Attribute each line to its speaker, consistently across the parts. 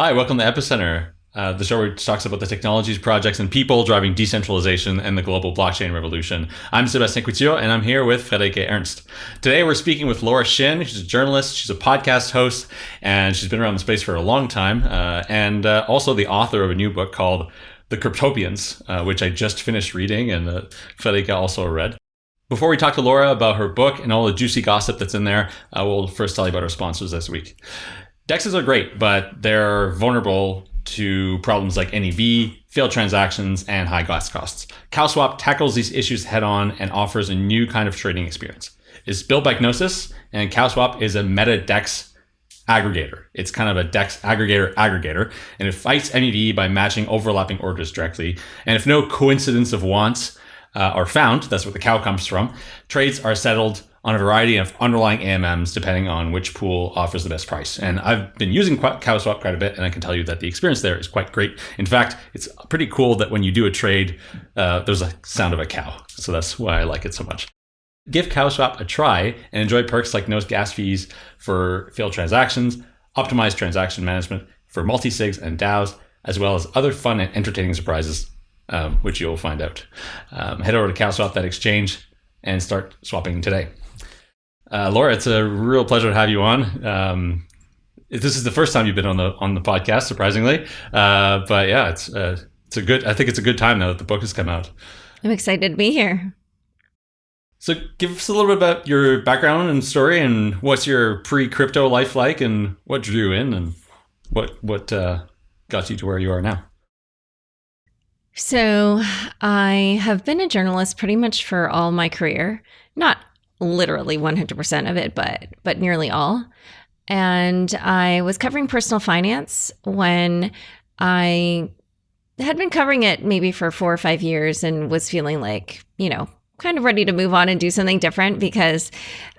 Speaker 1: Hi, welcome to Epicenter, uh, the show which talks about the technologies, projects, and people driving decentralization and the global blockchain revolution. I'm Sebastien Couture, and I'm here with Friederike Ernst. Today, we're speaking with Laura Shin. She's a journalist, she's a podcast host, and she's been around the space for a long time, uh, and uh, also the author of a new book called The Cryptopians, uh, which I just finished reading, and uh, Friederike also read. Before we talk to Laura about her book and all the juicy gossip that's in there, uh, we'll first tell you about our sponsors this week. DEXs are great, but they're vulnerable to problems like MEV, failed transactions, and high gas costs. CowSwap tackles these issues head on and offers a new kind of trading experience. It's built by Gnosis, and CowSwap is a meta DEX aggregator. It's kind of a DEX aggregator aggregator, and it fights MEV by matching overlapping orders directly. And if no coincidence of wants uh, are found, that's where the cow comes from, trades are settled on a variety of underlying AMMs depending on which pool offers the best price. And I've been using CowSwap quite a bit, and I can tell you that the experience there is quite great. In fact, it's pretty cool that when you do a trade, uh, there's a sound of a cow. So that's why I like it so much. Give CowSwap a try and enjoy perks like no gas fees for failed transactions, optimized transaction management for multi-sigs and DAOs, as well as other fun and entertaining surprises, um, which you'll find out. Um, head over to CowSwap that exchange and start swapping today. Uh, Laura, it's a real pleasure to have you on. Um, this is the first time you've been on the on the podcast, surprisingly. Uh, but yeah, it's uh, it's a good. I think it's a good time now that the book has come out.
Speaker 2: I'm excited to be here.
Speaker 1: So, give us a little bit about your background and story, and what's your pre-crypto life like, and what drew you in, and what what uh, got you to where you are now.
Speaker 2: So, I have been a journalist pretty much for all my career. Not literally 100% of it, but but nearly all. And I was covering personal finance when I had been covering it maybe for 4 or 5 years and was feeling like, you know, kind of ready to move on and do something different because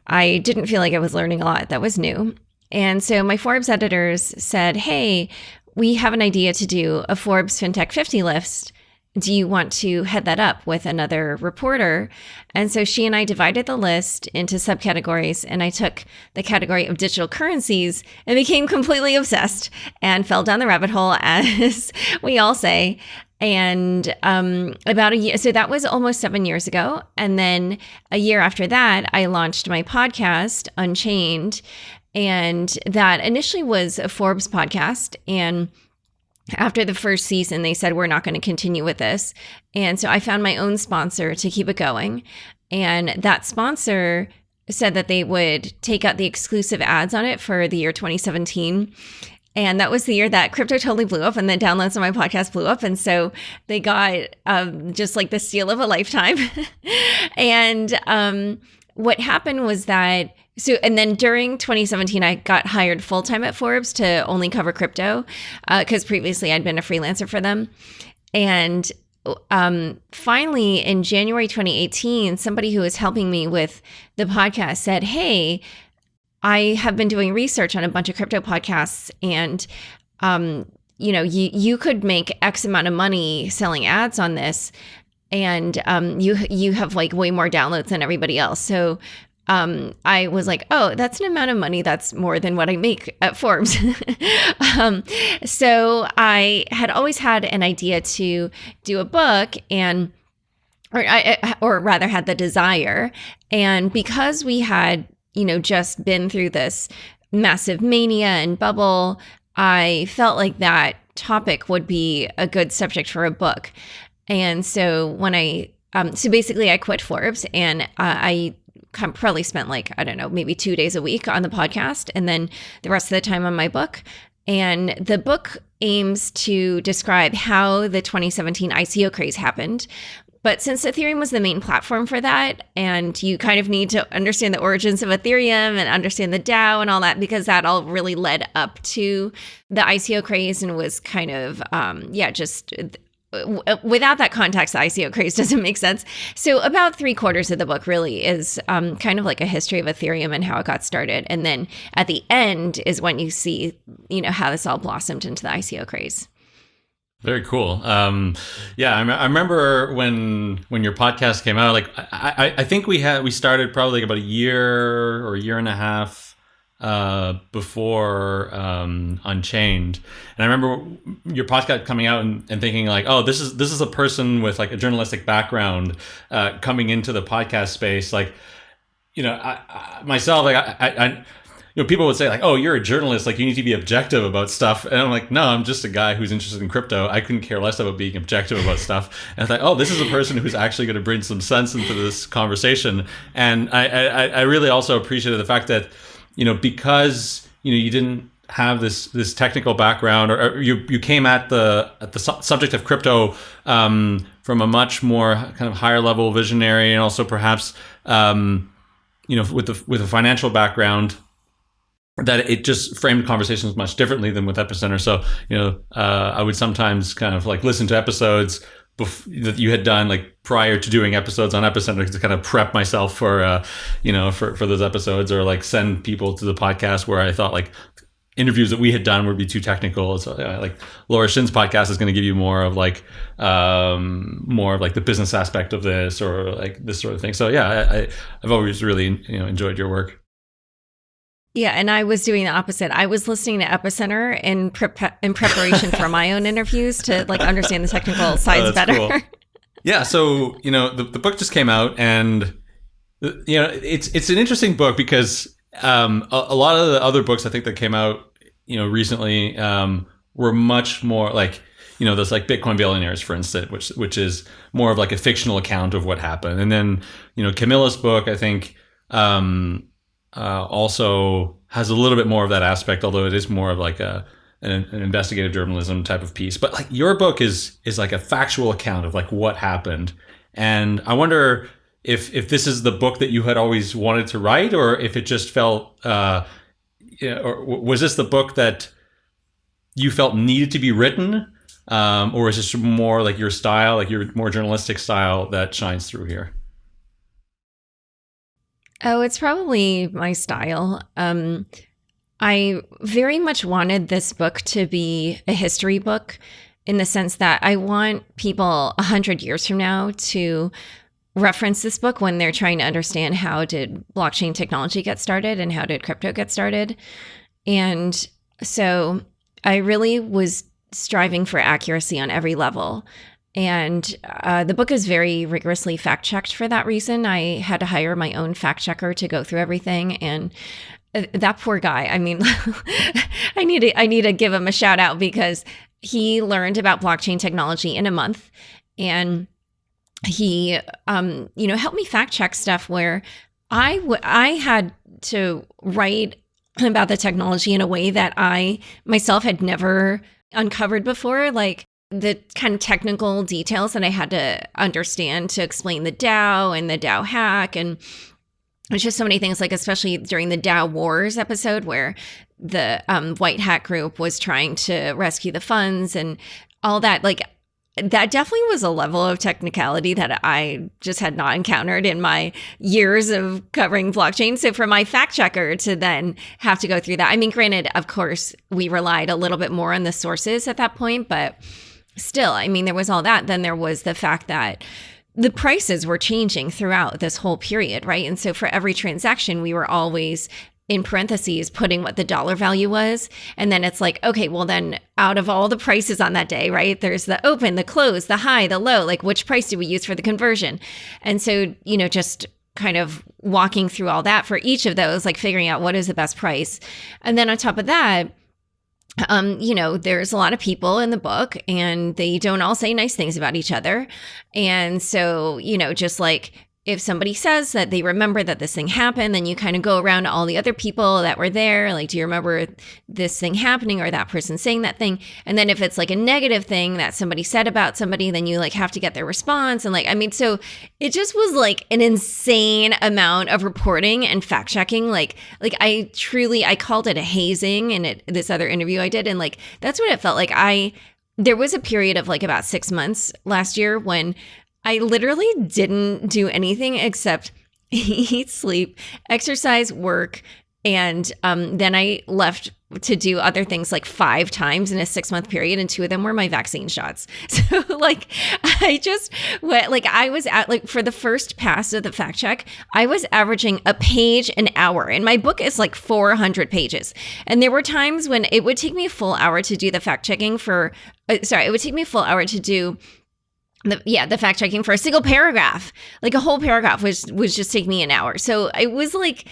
Speaker 2: I didn't feel like I was learning a lot that was new. And so my Forbes editors said, "Hey, we have an idea to do a Forbes FinTech 50 list do you want to head that up with another reporter? And so she and I divided the list into subcategories, and I took the category of digital currencies and became completely obsessed and fell down the rabbit hole, as we all say. And um, about a year, so that was almost seven years ago. And then a year after that, I launched my podcast, Unchained. And that initially was a Forbes podcast. And after the first season, they said, We're not going to continue with this. And so I found my own sponsor to keep it going. And that sponsor said that they would take out the exclusive ads on it for the year 2017. And that was the year that crypto totally blew up and the downloads on my podcast blew up. And so they got um, just like the steal of a lifetime. and um, what happened was that so, and then during 2017, I got hired full time at Forbes to only cover crypto because uh, previously I'd been a freelancer for them. And um, finally, in January 2018, somebody who was helping me with the podcast said, Hey, I have been doing research on a bunch of crypto podcasts and um, you know, you you could make X amount of money selling ads on this, and um, you you have like way more downloads than everybody else. So um, I was like, oh, that's an amount of money that's more than what I make at Forbes. um, so I had always had an idea to do a book and or I or rather had the desire and because we had you know just been through this massive mania and bubble I felt like that topic would be a good subject for a book and so when I um, so basically I quit Forbes and uh, I probably spent like, I don't know, maybe two days a week on the podcast and then the rest of the time on my book. And the book aims to describe how the 2017 ICO craze happened. But since Ethereum was the main platform for that, and you kind of need to understand the origins of Ethereum and understand the DAO and all that, because that all really led up to the ICO craze and was kind of, um, yeah, just without that context, the ICO craze doesn't make sense. So, about three quarters of the book really is um, kind of like a history of Ethereum and how it got started, and then at the end is when you see, you know, how this all blossomed into the ICO craze.
Speaker 1: Very cool. Um, yeah, I, I, remember when when your podcast came out. Like, I, I think we had we started probably like about a year or a year and a half uh, before um, Unchained, and I remember your podcast coming out and, and, thinking like, oh, this is this is a person with like a journalistic background uh, coming into the podcast space. Like, you know, I, I, myself, like I, I you know, people would say like, "Oh, you're a journalist. Like, you need to be objective about stuff." And I'm like, "No, I'm just a guy who's interested in crypto. I couldn't care less about being objective about stuff." And I thought, "Oh, this is a person who's actually going to bring some sense into this conversation." And I, I, I really also appreciated the fact that, you know, because you know you didn't have this this technical background, or, or you you came at the at the su- subject of crypto um, from a much more kind of higher level visionary, and also perhaps. Um, you know, with the with a financial background, that it just framed conversations much differently than with epicenter so you know uh, i would sometimes kind of like listen to episodes that you had done like prior to doing episodes on epicenter to kind of prep myself for uh, you know for, for those episodes or like send people to the podcast where i thought like interviews that we had done would be too technical. So yeah, like laura shin's podcast is going to give you more of like um, more of like the business aspect of this or like this sort of thing. So yeah I, i've always really you know enjoyed your work
Speaker 2: yeah, and I was doing the opposite. I was listening to Epicenter in pre- in preparation for my own interviews to like understand the technical oh, sides oh, better. Cool.
Speaker 1: Yeah, so you know the, the book just came out, and you know it's it's an interesting book because um, a, a, lot of the other books I think that came out you know recently um, were much more like you know those like Bitcoin billionaires, for instance, which which is more of like a fictional account of what happened, and then you know Camila's book I think. Um, uh, also has a little bit more of that aspect, although it is more of like a an, an, investigative journalism type of piece. But like your book is is like a factual account of like what happened, and I wonder if if this is the book that you had always wanted to write, or if it just felt, uh, or was this the book that you felt needed to be written, um, or is this more like your style, like your more journalistic style that shines through here?
Speaker 2: Oh, it's probably my style. Um, I very much wanted this book to be a history book in the sense that I want people a hundred years from now to reference this book when they're trying to understand how did blockchain technology get started and how did crypto get started. And so I really was striving for accuracy on every level. And uh, the book is very rigorously fact checked for that reason. I had to hire my own fact checker to go through everything. And uh, that poor guy, I mean, I need to, I need to give him a shout out because he learned about blockchain technology in a month. And he, um, you know, helped me fact check stuff where I, I had to write about the technology in a way that I myself had never uncovered before. Like, the kind of technical details that I had to understand to explain the DAO and the DAO hack and it's just so many things like especially during the DAO Wars episode where the um, white hat group was trying to rescue the funds and all that like that definitely was a level of technicality that I just had not encountered in my years of covering blockchain. So for my fact checker to then have to go through that, I mean, granted, of course, we relied a little bit more on the sources at that point, but still, I mean, there was all that. Then there was the fact that the prices were changing throughout this whole period, right? And so for every transaction, we were always in parentheses putting what the dollar value was. And then it's like, okay, well, then out of all the prices on that day, right? There's the open, the close, the high, the low. Like, which price do we use for the conversion? And so, you know, just kind of walking through all that for each of those, like figuring out what is the best price. And then on top of that, um, you know, there's a lot of people in the book and they don't all say nice things about each other. And so, you know, just like if somebody says that they remember that this thing happened, then you kind of go around to all the other people that were there. Like, do you remember this thing happening or that person saying that thing? And then if it's like a negative thing that somebody said about somebody, then you like have to get their response. And like, I mean, so it just was like an insane amount of reporting and fact checking. Like, like I truly, I called it a hazing in it, this other interview I did. And like, that's what it felt like. I, there was a period of like about six months last year when I literally didn't do anything except eat, sleep, exercise, work, And um, then I left to do other things like five times in a six month period, and two of them were my vaccine shots. So, like, I just went, like, I was at, like, for the first pass of the fact check, I was averaging a page an hour, and my book is like 400 pages. And there were times when it would take me a full hour to do the fact checking for, uh, sorry, it would take me a full hour to do the, yeah, the fact checking for a single paragraph, like a whole paragraph was was just taking me an hour. So it was like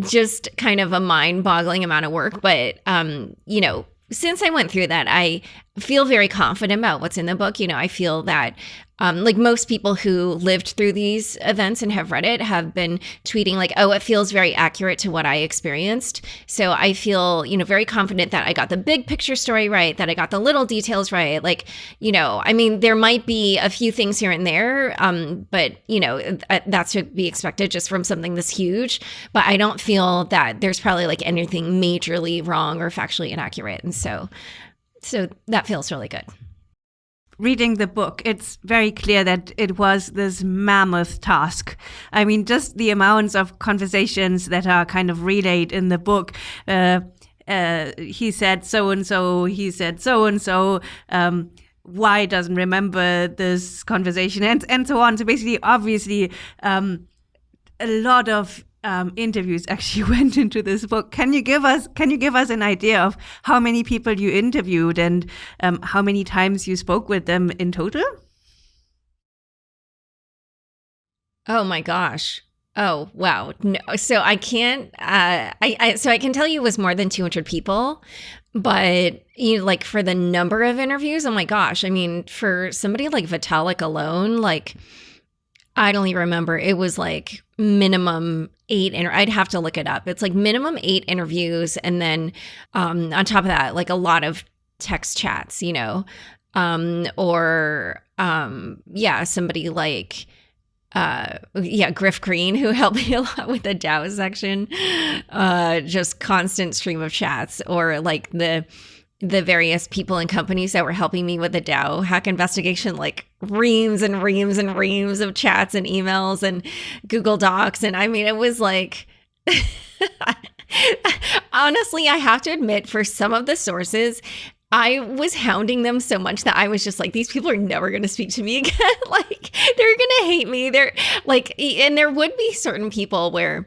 Speaker 2: just kind of a mind boggling amount of work. But, um, you know, since I went through that, I feel very confident about what's in the book. You know, I feel that um, like most people who lived through these events and have read it have been tweeting like oh it feels very accurate to what i experienced. So i feel you know very confident that i got the big picture story right that i got the little details right. Like you know i mean there might be a few things here and there um, but you know that's to be expected just from something this huge. But i don't feel that there's probably like anything majorly wrong or factually inaccurate. And so so that feels really good
Speaker 3: reading the book, it's very clear that it was this mammoth task. I mean, just the amounts of conversations that are kind of relayed in the book. Uh, uh, he said so and so, he said so and so. Um, why doesn't remember this conversation and and so on. So basically, obviously, um, a lot of um, interviews actually went into this book. Can you give us Can you give us an idea of how many people you interviewed and um, how many times you spoke with them in total?
Speaker 2: Oh my gosh. Oh wow. No. So I can't. Uh, I, I so I can tell you it was more than 200 people, but you know, like for the number of interviews, oh my gosh. I mean, for somebody like Vitalik alone, like I don't even remember. It was like minimum eight inter- I'd have to look it up. It's like minimum eight interviews and then um on top of that like a lot of text chats, you know. Um or um yeah, somebody like uh yeah griff green who helped me a lot with the dao section uh just constant stream of chats or like the the various people and companies that were helping me with the DAO hack investigation, like reams and reams and reams of chats and emails and Google Docs. And I mean, it was like, honestly, I have to admit, for some of the sources, I was hounding them so much that I was just like, these people are never going to speak to me again. like, they're going to hate me. They're like, and there would be certain people where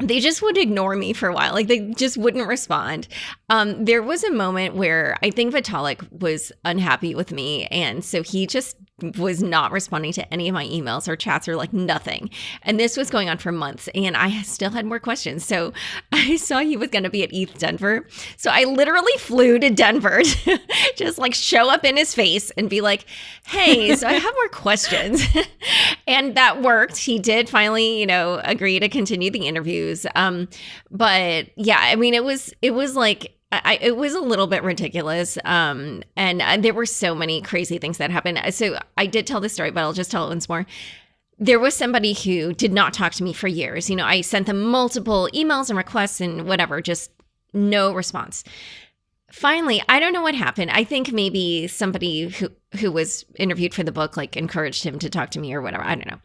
Speaker 2: they just would ignore me for a while. Like they just wouldn't respond. Um, there was a moment where I think Vitalik was unhappy with me. And so he just was not responding to any of my emails or chats or like nothing. And this was going on for months and I still had more questions. So I saw he was going to be at ETH Denver. So I literally flew to Denver to just like show up in his face and be like, hey, so I have more questions. and that worked. He did finally, you know, agree to continue the Um, but yeah, I mean, it was, it was like, I, it was a little bit ridiculous. Um, and, and there were so many crazy things that happened. So I did tell this story, but I'll just tell it once more. There was somebody who did not talk to me for years. You know, I sent them multiple emails and requests and whatever, just no response. Finally, I don't know what happened. I think maybe somebody who who was interviewed for the book like encouraged him to talk to me or whatever. I don't know.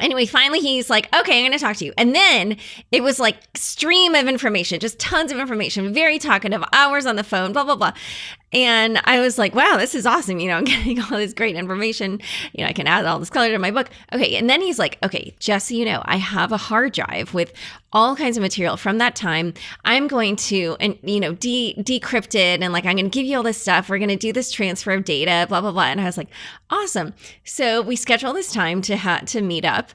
Speaker 2: Anyway, finally he's like, okay, I'm going to talk to you. And then it was like stream of information, just tons of information, very talkative, hours on the phone, blah, blah, blah. And I was like, wow, this is awesome. You know, I'm getting all this great information. You know, I can add all this color to my book. Okay. And then he's like, okay, just so you know, I have a hard drive with all kinds of material from that time. I'm going to, and you know, de- decrypt it and like, I'm going to give you all this stuff. We're going to do this transfer of data, blah, blah, blah. And I was like, awesome. So we schedule this time to ha- to meet up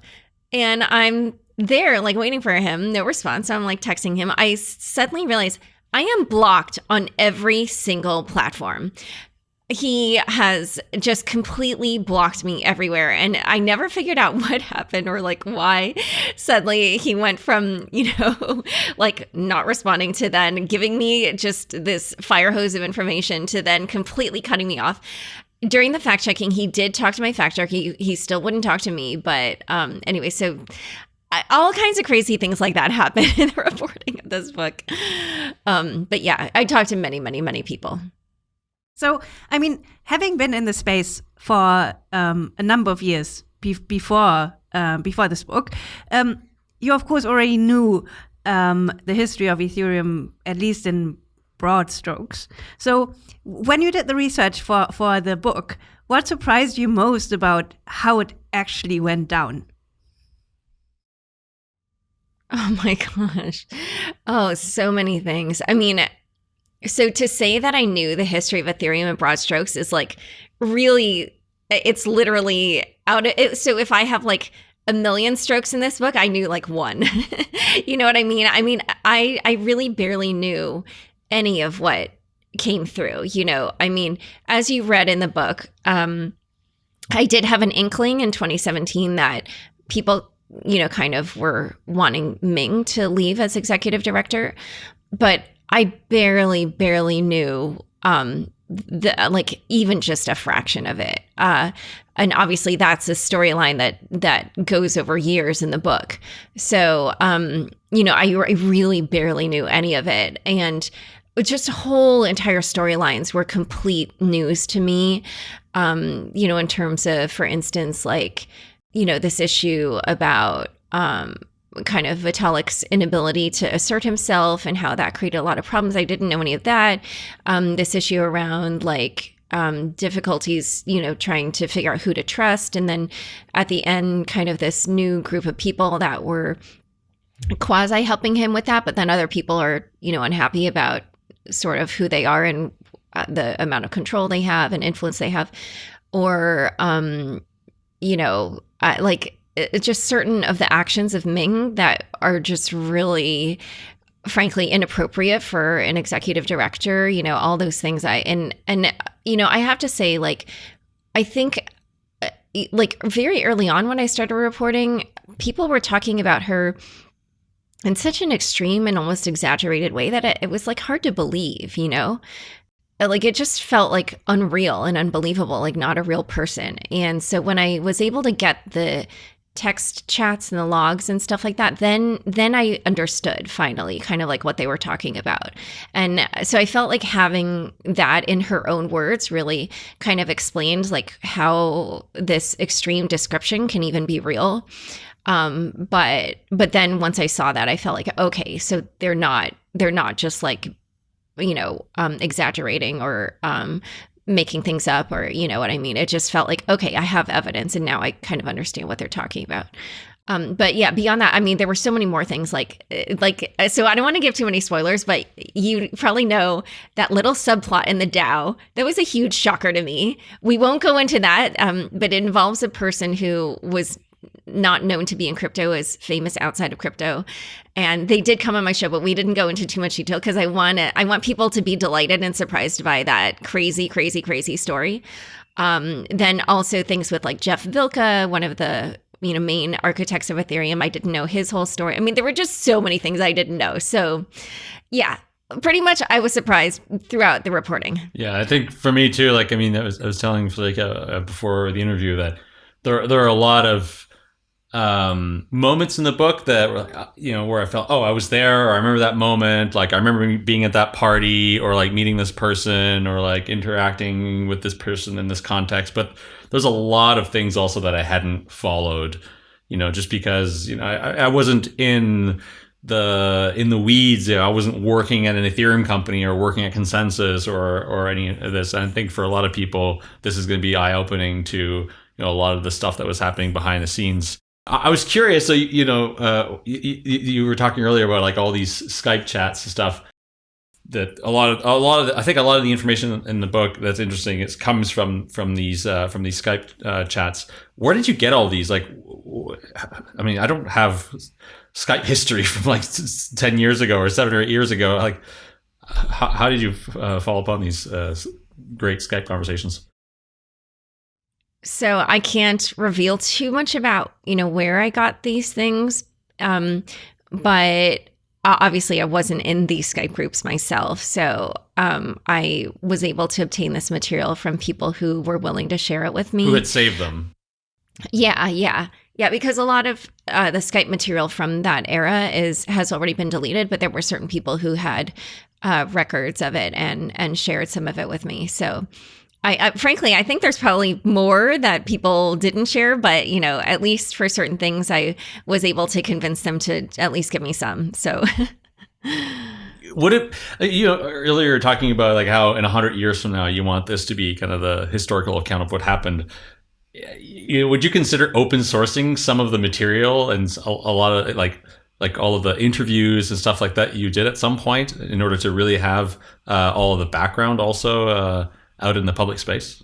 Speaker 2: and I'm there like waiting for him, no response. So I'm like texting him. I suddenly realize I am blocked on every single platform. He has just completely blocked me everywhere. And I never figured out what happened or like why suddenly he went from, you know, like not responding to then giving me just this fire hose of information to then completely cutting me off during the fact checking, he did talk to my fact checker. He, he still wouldn't talk to me. But um, anyway, so all kinds of crazy things like that happen in the reporting of this book. Um, but yeah, I talked to many, many, many people.
Speaker 3: So, I mean, having been in the space for um, a number of years be- before uh, before this book, um, you of course already knew um, the history of Ethereum, at least in broad strokes. So, when you did the research for, for the book, what surprised you most about how it actually went down?
Speaker 2: Oh my gosh. Oh, so many things. I mean, so to say that I knew the history of Ethereum in broad strokes is like really, it's literally out of it. So if I have like a million strokes in this book, I knew like one. you know what I mean? I mean, I I really barely knew any of what came through, you know. I mean, as you read in the book, um I did have an inkling in 2017 that people, you know, kind of were wanting Ming to leave as executive director, but I barely barely knew um the like even just a fraction of it. Uh and obviously that's a storyline that that goes over years in the book. So um you know I, I really barely knew any of it. And just whole entire storylines were complete news to me um you know in terms of for instance like you know this issue about um kind of Vitalik's inability to assert himself and how that created a lot of problems. I didn't know any of that. Um, this issue around like um, difficulties, you know, trying to figure out who to trust. And then at the end, kind of this new group of people that were quasi helping him with that. But then other people are, you know, unhappy about sort of who they are and uh, the amount of control they have and influence they have. Or, um, you know, Like just certain of the actions of Ming that are just really frankly inappropriate for an executive director you know all those things. I and and you know i have to say like i think uh, like very early on when i started reporting people were talking about her in such an extreme and almost exaggerated way that it, it was like hard to believe you know like it just felt like unreal and unbelievable like not a real person. And so when i was able to get the text chats and the logs and stuff like that then then i understood finally kind of like what they were talking about. And so i felt like having that in her own words really kind of explained like how this extreme description can even be real. Um but but then once i saw that i felt like okay so they're not they're not just like you know um exaggerating or um making things up or you know what I mean. It just felt like okay, I have evidence and now I kind of understand what they're talking about. Um, but yeah, beyond that, I mean, there were so many more things like, eh, like, eh, so I don't want to give too many spoilers, but you probably know that little subplot in the DAO. That was a huge shocker to me. We won't go into that, um, but it involves a person who was not known to be in crypto is famous outside of crypto and they did come on my show but we didn't go into too much detail because i want i want people to be delighted and surprised by that crazy crazy crazy story um, then also things with like Jeff Wilcke one of the you know main architects of ethereum i didn't know his whole story i mean there were just so many things i didn't know so yeah pretty much I was surprised throughout the reporting.
Speaker 1: Yeah, I think for me too. Like, I mean, I was, I was telling uh, uh, before the interview that there there are a lot of um, moments in the book that uh, you know, where I felt, oh, I was there, or I remember that moment. Like I remember being at that party, or like meeting this person, or like interacting with this person in this context. But there's a lot of things also that I hadn't followed, you know, just because you know I, I wasn't in the in the weeds. You know, I wasn't working at an Ethereum company or working at ConsenSys or or any of this. And I think for a lot of people, this is going to be eye opening to you know a lot of the stuff that was happening behind the scenes. I was curious. So you know, uh, you, you, were talking earlier about like all these Skype chats and stuff. That a lot of a lot of the, I think a lot of the information in the book that's interesting comes from from these uh, from these Skype uh, chats. Where did you get all these? Like, I mean, I don't have Skype history from like ten years ago or seven or eight years ago. Like, how, how did you uh, fall upon these uh, great Skype conversations?
Speaker 2: So I can't reveal too much about, you know, where I got these things. Um, but obviously I wasn't in these Skype groups myself. So um, I was able to obtain this material from people who were willing to share it with me.
Speaker 1: Who had saved them.
Speaker 2: Yeah, yeah. Yeah, because a lot of uh, the Skype material from that era is has already been deleted, but there were certain people who had uh, records of it and and shared some of it with me. So I, I, frankly, I think there's probably more that people didn't share, but you know, at least for certain things, I was able to convince them to at least give me some. So,
Speaker 1: would it? You know, earlier you talking about like how in hundred years from now you want this to be kind of the historical account of what happened. Would you consider open sourcing some of the material and a, a lot of like like all of the interviews and stuff like that you did at some point in order to really have uh, all of the background also? Uh, out in the public space?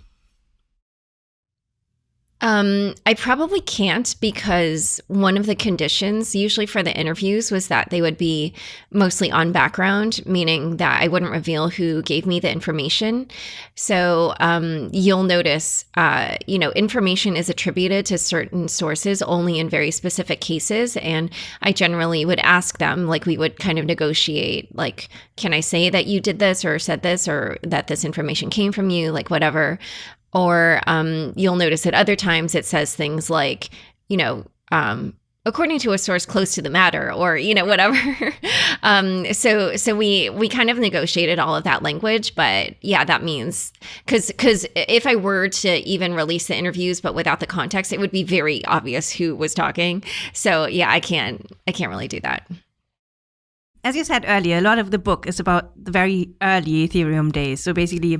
Speaker 2: Um, I probably can't because one of the conditions, usually for the interviews, was that they would be mostly on background, meaning that I wouldn't reveal who gave me the information. So um, you'll notice, uh, you know, information is attributed to certain sources only in very specific cases. And I generally would ask them, like, we would kind of negotiate, like, can I say that you did this or said this or that this information came from you, like, whatever. Or um, you'll notice at other times it says things like, you know, um, according to a source close to the matter or you know whatever. Um, so so we we kind of negotiated all of that language but yeah that means because because if i were to even release the interviews but without the context it would be very obvious who was talking. So yeah i can't i can't really do that.
Speaker 3: As you said earlier a lot of the book is about the very early ethereum days. So basically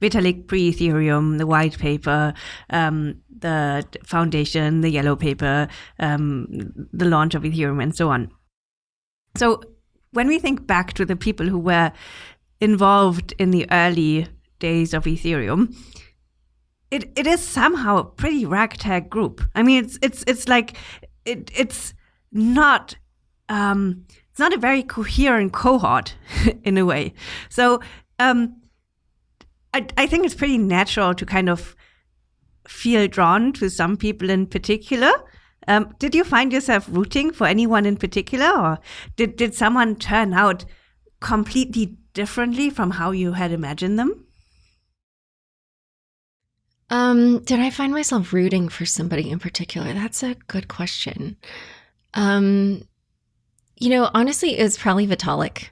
Speaker 3: Vitalik pre Ethereum, the white paper, um, the foundation, the yellow paper, um, the launch of Ethereum, and so on. So when we think back to the people who were involved in the early days of Ethereum, it, it is somehow a pretty ragtag group. I mean, it's it's it's like it it's not um, it's not a very coherent cohort in a way. So um, I, I think it's pretty natural to kind of feel drawn to some people in particular. Um, did you find yourself rooting for anyone in particular, or did did someone turn out completely differently from how you had imagined them?
Speaker 2: Um, did I find myself rooting for somebody in particular? That's a good question. Um, you know, honestly, it was probably Vitalik.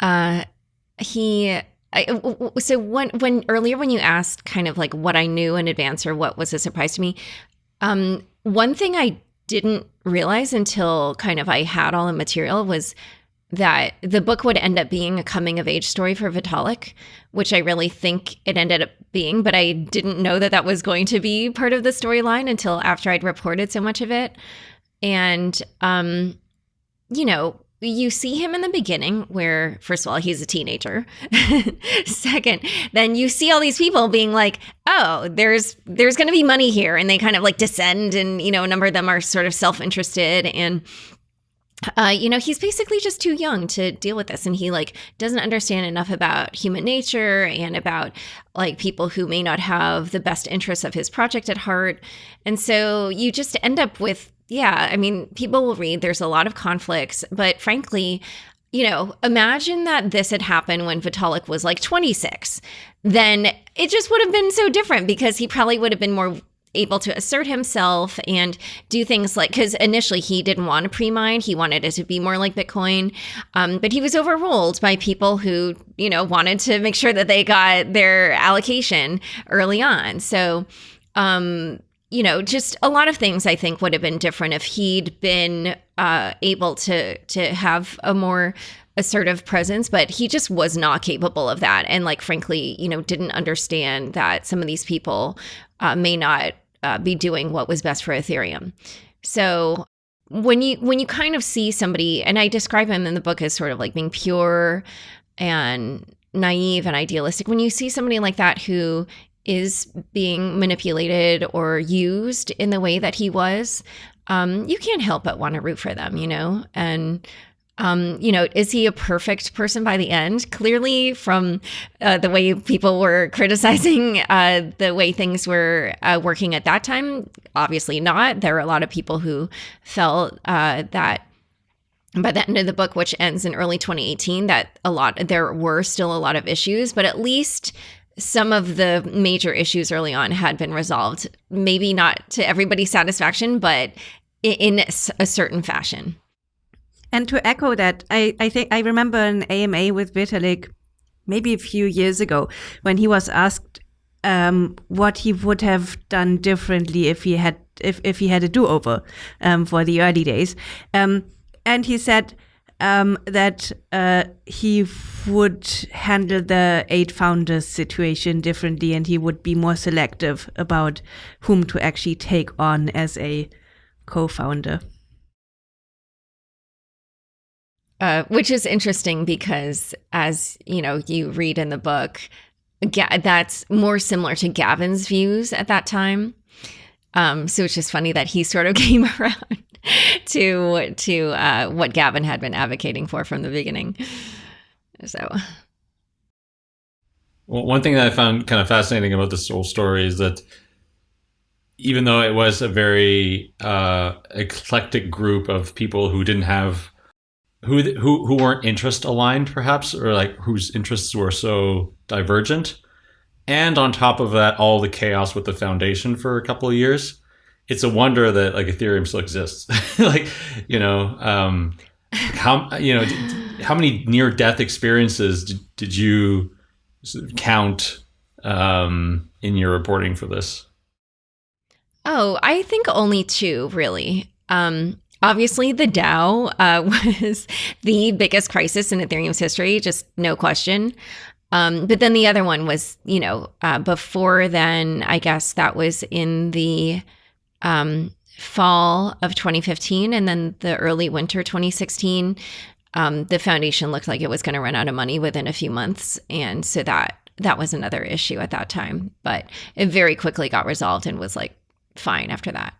Speaker 2: Uh, he I, so when when earlier when you asked kind of like what I knew in advance or what was a surprise to me, um, one thing I didn't realize until kind of I had all the material was that the book would end up being a coming of age story for Vitalik, which I really think it ended up being, but I didn't know that that was going to be part of the storyline until after I'd reported so much of it. And um, you know, you see him in the beginning where first of all he's a teenager. Second then you see all these people being like oh there's there's going to be money here and they kind of like descend and you know a number of them are sort of self-interested and uh, you know he's basically just too young to deal with this and he like doesn't understand enough about human nature and about like people who may not have the best interests of his project at heart and so you just end up with yeah, I mean, people will read, there's a lot of conflicts, but frankly, you know, imagine that this had happened when Vitalik was like 26. Then it just would have been so different because he probably would have been more able to assert himself and do things like because initially he didn't want a pre-mine he wanted it to be more like bitcoin um, but he was overruled by people who you know wanted to make sure that they got their allocation early on. So um, you know, just a lot of things I think would have been different if he'd been uh, able to to have a more assertive presence, but he just was not capable of that. And like, frankly, you know, didn't understand that some of these people uh, may not uh, be doing what was best for Ethereum. So when you when you kind of see somebody, and I describe him in the book as sort of like being pure and naive and idealistic. When you see somebody like that who is being manipulated or used in the way that he was, um, you can't help but want to root for them, you know? And, um, you know, is he a perfect person by the end? Clearly, from uh, the way people were criticizing uh, the way things were uh, working at that time, obviously not. There are a lot of people who felt uh, that by the end of the book, which ends in early 2018, that a lot there were still a lot of issues, but at least some of the major issues early on had been resolved. Maybe not to everybody's satisfaction, but in a certain fashion.
Speaker 3: And to echo that, I, I think I remember an AMA with Vitalik maybe a few years ago when he was asked um, what he would have done differently if he had if, if he had a do-over um, for the early days. Um, and he said um, that uh, he would handle the eight founders situation differently and he would be more selective about whom to actually take on as a co-founder
Speaker 2: uh, which is interesting because as you know you read in the book Ga- that's more similar to gavin's views at that time um, so it's just funny that he sort of came around to to uh, what Gavin had been advocating for from the beginning. So,
Speaker 1: well, one thing that I found kind of fascinating about this whole story is that even though it was a very uh, eclectic group of people who didn't have who who who weren't interest aligned, perhaps, or like whose interests were so divergent, and on top of that, all the chaos with the foundation for a couple of years it's a wonder that like Ethereum still exists. like, you know, um, how you know how many near death experiences did, did you count um, in your reporting for this?
Speaker 2: Oh, I think only two really. Um, obviously, the DAO uh, was the biggest crisis in Ethereum's history, just no question. Um, but then the other one was, you know, uh, before then, I guess that was in the um, fall of 2015 and then the early winter 2016 um, the foundation looked like it was going to run out of money within a few months and so that that was another issue at that time. But it very quickly got resolved and was like fine after that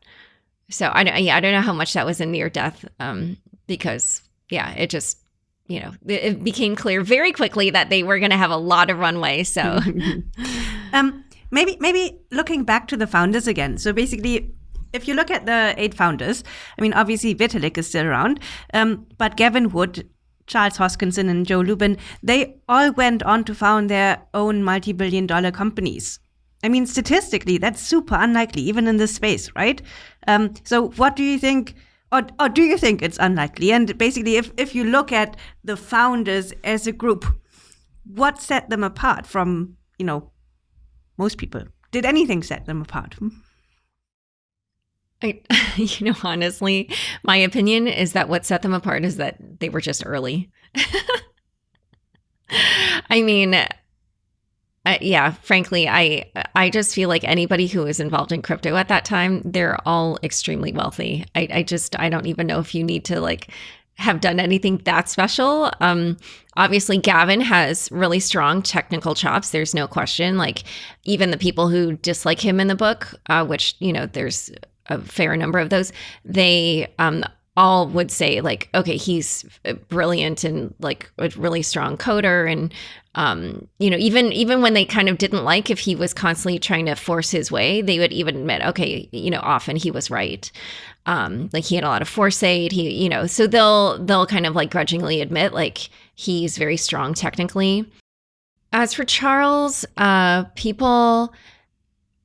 Speaker 2: so i don't yeah i don't know how much that was a near death um, because yeah it just you know it became clear very quickly that they were going to have a lot of runway so
Speaker 3: um maybe maybe looking back to the founders again so basically if you look at the eight founders, I mean, obviously Vitalik is still around, um, but Gavin Wood, Charles Hoskinson, and Joe Lubin, they all went on to found their own multi billion dollar companies. I mean, statistically, that's super unlikely, even in this space, right? Um, so, what do you think? Or, or do you think it's unlikely? And basically, if, if you look at the founders as a group, what set them apart from, you know, most people? Did anything set them apart? Hmm?
Speaker 2: I, you know, honestly, my opinion is that what set them apart is that they were just early. I mean, uh, yeah, frankly, I I just feel like anybody who was involved in crypto at that time, they're all extremely wealthy. I, I just I don't even know if you need to like have done anything that special. Um, obviously, Gavin has really strong technical chops. There's no question. Like even the people who dislike him in the book, uh, which you know, there's a fair number of those, they um, all would say like, okay, he's brilliant and like a really strong coder, and um, you know, even even when they kind of didn't like if he was constantly trying to force his way, they would even admit, okay, you know, often he was right. Um, like he had a lot of foresight. He, you know, so they'll they'll kind of like grudgingly admit like he's very strong technically. As for Charles, uh, people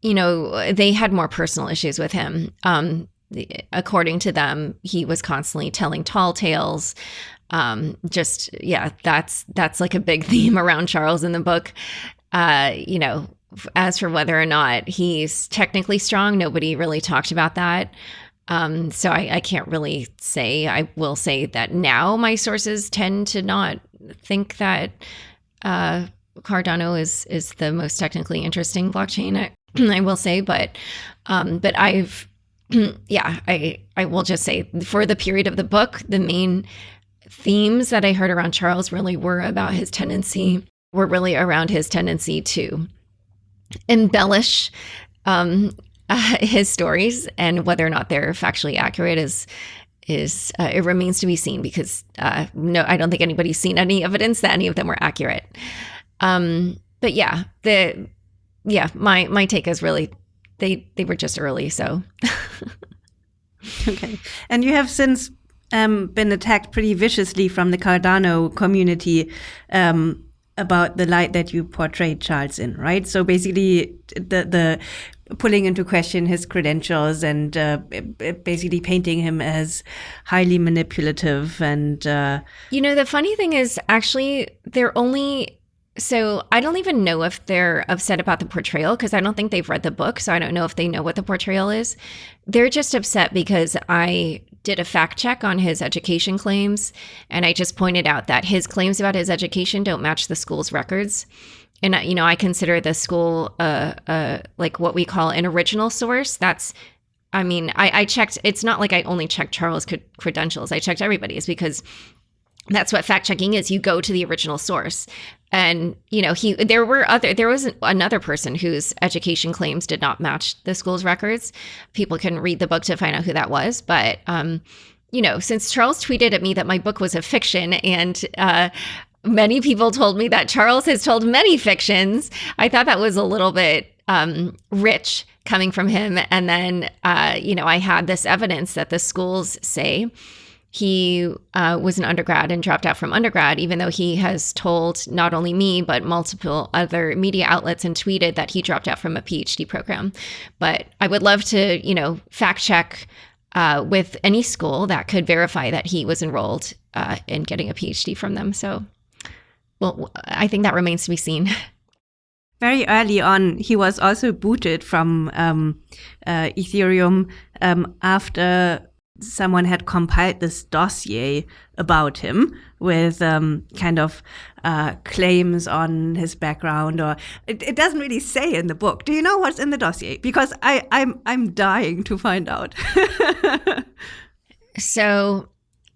Speaker 2: you know, they had more personal issues with him. Um, according to them, he was constantly telling tall tales. Um, just yeah, that's that's like a big theme around Charles in the book. Uh, you know, as for whether or not he's technically strong, nobody really talked about that. Um, so I, I, can't really say. I will say that now my sources tend to not think that uh, Cardano is is the most technically interesting blockchain. I will say, but um, but I've yeah, I I will just say for the period of the book, the main themes that I heard around Charles really were about his tendency were really around his tendency to embellish um, uh, his stories and whether or not they're factually accurate is is uh, it remains to be seen because uh, no, I don't think anybody's seen any evidence that any of them were accurate. Um, but yeah, the yeah, my my take is really they they were just early, so.
Speaker 3: okay, and you have since um, been attacked pretty viciously from the Cardano community um, about the light that you portrayed Charles in, right? So basically, the the pulling into question his credentials and uh, basically painting him as highly manipulative and uh,
Speaker 2: you know the funny thing is actually they're only So I don't even know if they're upset about the portrayal because I don't think they've read the book. So I don't know if they know what the portrayal is. They're just upset because I did a fact check on his education claims and I just pointed out that his claims about his education don't match the school's records. And you know, I consider the school uh, uh, like what we call an original source. That's I mean, I, I checked. It's not like I only checked Charles' credentials. I checked everybody's because that's what fact checking is. You go to the original source. And you know he there were other there was another person whose education claims did not match the school's records. People can read the book to find out who that was. But um you know since charles tweeted at me that my book was a fiction and uh many people told me that charles has told many fictions i thought that was a little bit um rich coming from him. And then uh you know i had this evidence that the schools say he uh, was an undergrad and dropped out from undergrad, even though he has told not only me, but multiple other media outlets and tweeted that he dropped out from a PhD program. But I would love to, you know, fact check uh, with any school that could verify that he was enrolled uh, in getting a PhD from them. So, well, I think that remains to be seen.
Speaker 3: Very early on, he was also booted from um, uh, Ethereum um, after someone had compiled this dossier about him with um, kind of uh, claims on his background or it, it, doesn't really say in the book. Do you know what's in the dossier? Because I, i'm i'm dying to find out.
Speaker 2: So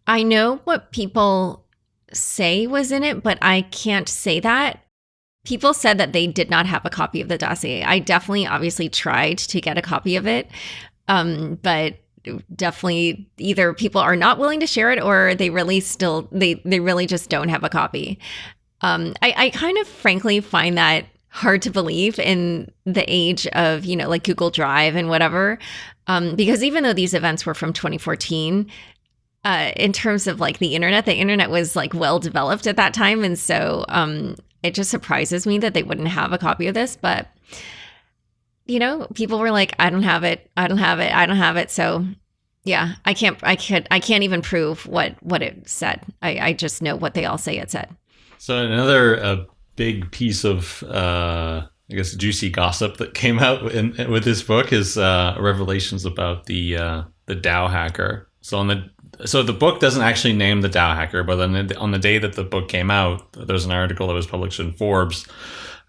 Speaker 2: i know what people say was in it but i can't say that. People said that they did not have a copy of the dossier. I definitely obviously tried to get a copy of it um, but definitely either people are not willing to share it or they really still they they really just don't have a copy. Um, I, I kind of frankly find that hard to believe in the age of you know like Google Drive and whatever, um, because even though these events were from 2014, uh, in terms of like the internet, the internet was like well developed at that time, and so um, it just surprises me that they wouldn't have a copy of this, but you know, people were like, I don't have it. I don't have it. I don't have it. So yeah, I can't, I can't, I can't even prove what, what it said. I, I just know what they all say it said.
Speaker 1: So another uh, big piece of, uh, I guess, juicy gossip that came out in, with this book is uh, revelations about the uh, the DAO hacker. So on the so the book doesn't actually name the DAO hacker, but then on the day that the book came out, there's an article that was published in Forbes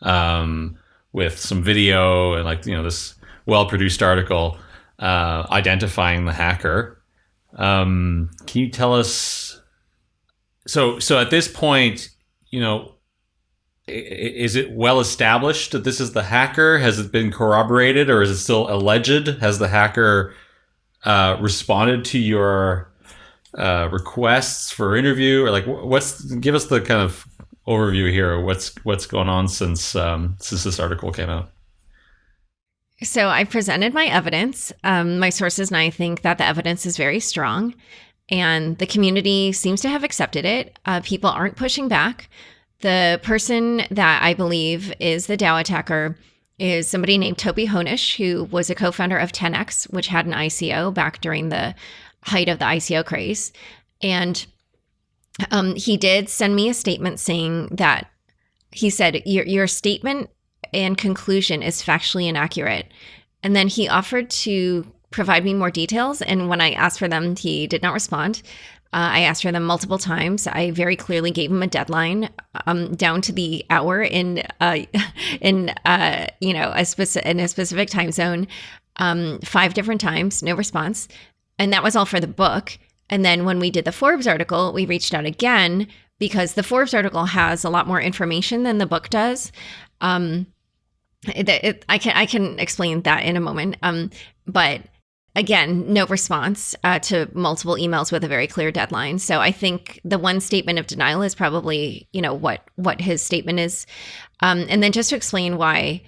Speaker 1: um, with some video and like you know this well produced article uh, identifying the hacker. Um, can you tell us? So so at this point, you know, is it well established that this is the hacker? Has it been corroborated, or is it still alleged? Has the hacker uh, responded to your uh, requests for interview, or like what's? Give us the kind of overview here. What's what's going on since um, since this article came out?
Speaker 2: So I presented my evidence. Um, my sources and I think that the evidence is very strong, and the community seems to have accepted it. Uh, people aren't pushing back. The person that I believe is the DAO attacker is somebody named Toby Hoenisch, who was a co-founder of TenX, which had an ICO back during the height of the ICO craze, and um, he did send me a statement saying that he said your your statement and conclusion is factually inaccurate, and then he offered to provide me more details. And when I asked for them, he did not respond. Uh, I asked for them multiple times. I very clearly gave him a deadline, um, down to the hour in, uh, in uh, you know, a specific in a specific time zone, um, five different times, no response, and that was all for the book. And then when we did the Forbes article, we reached out again because the Forbes article has a lot more information than the book does. Um, it, it, I can I can explain that in a moment. Um, but again, no response uh, to multiple emails with a very clear deadline. So I think the one statement of denial is probably you know what what his statement is, um, and then just to explain why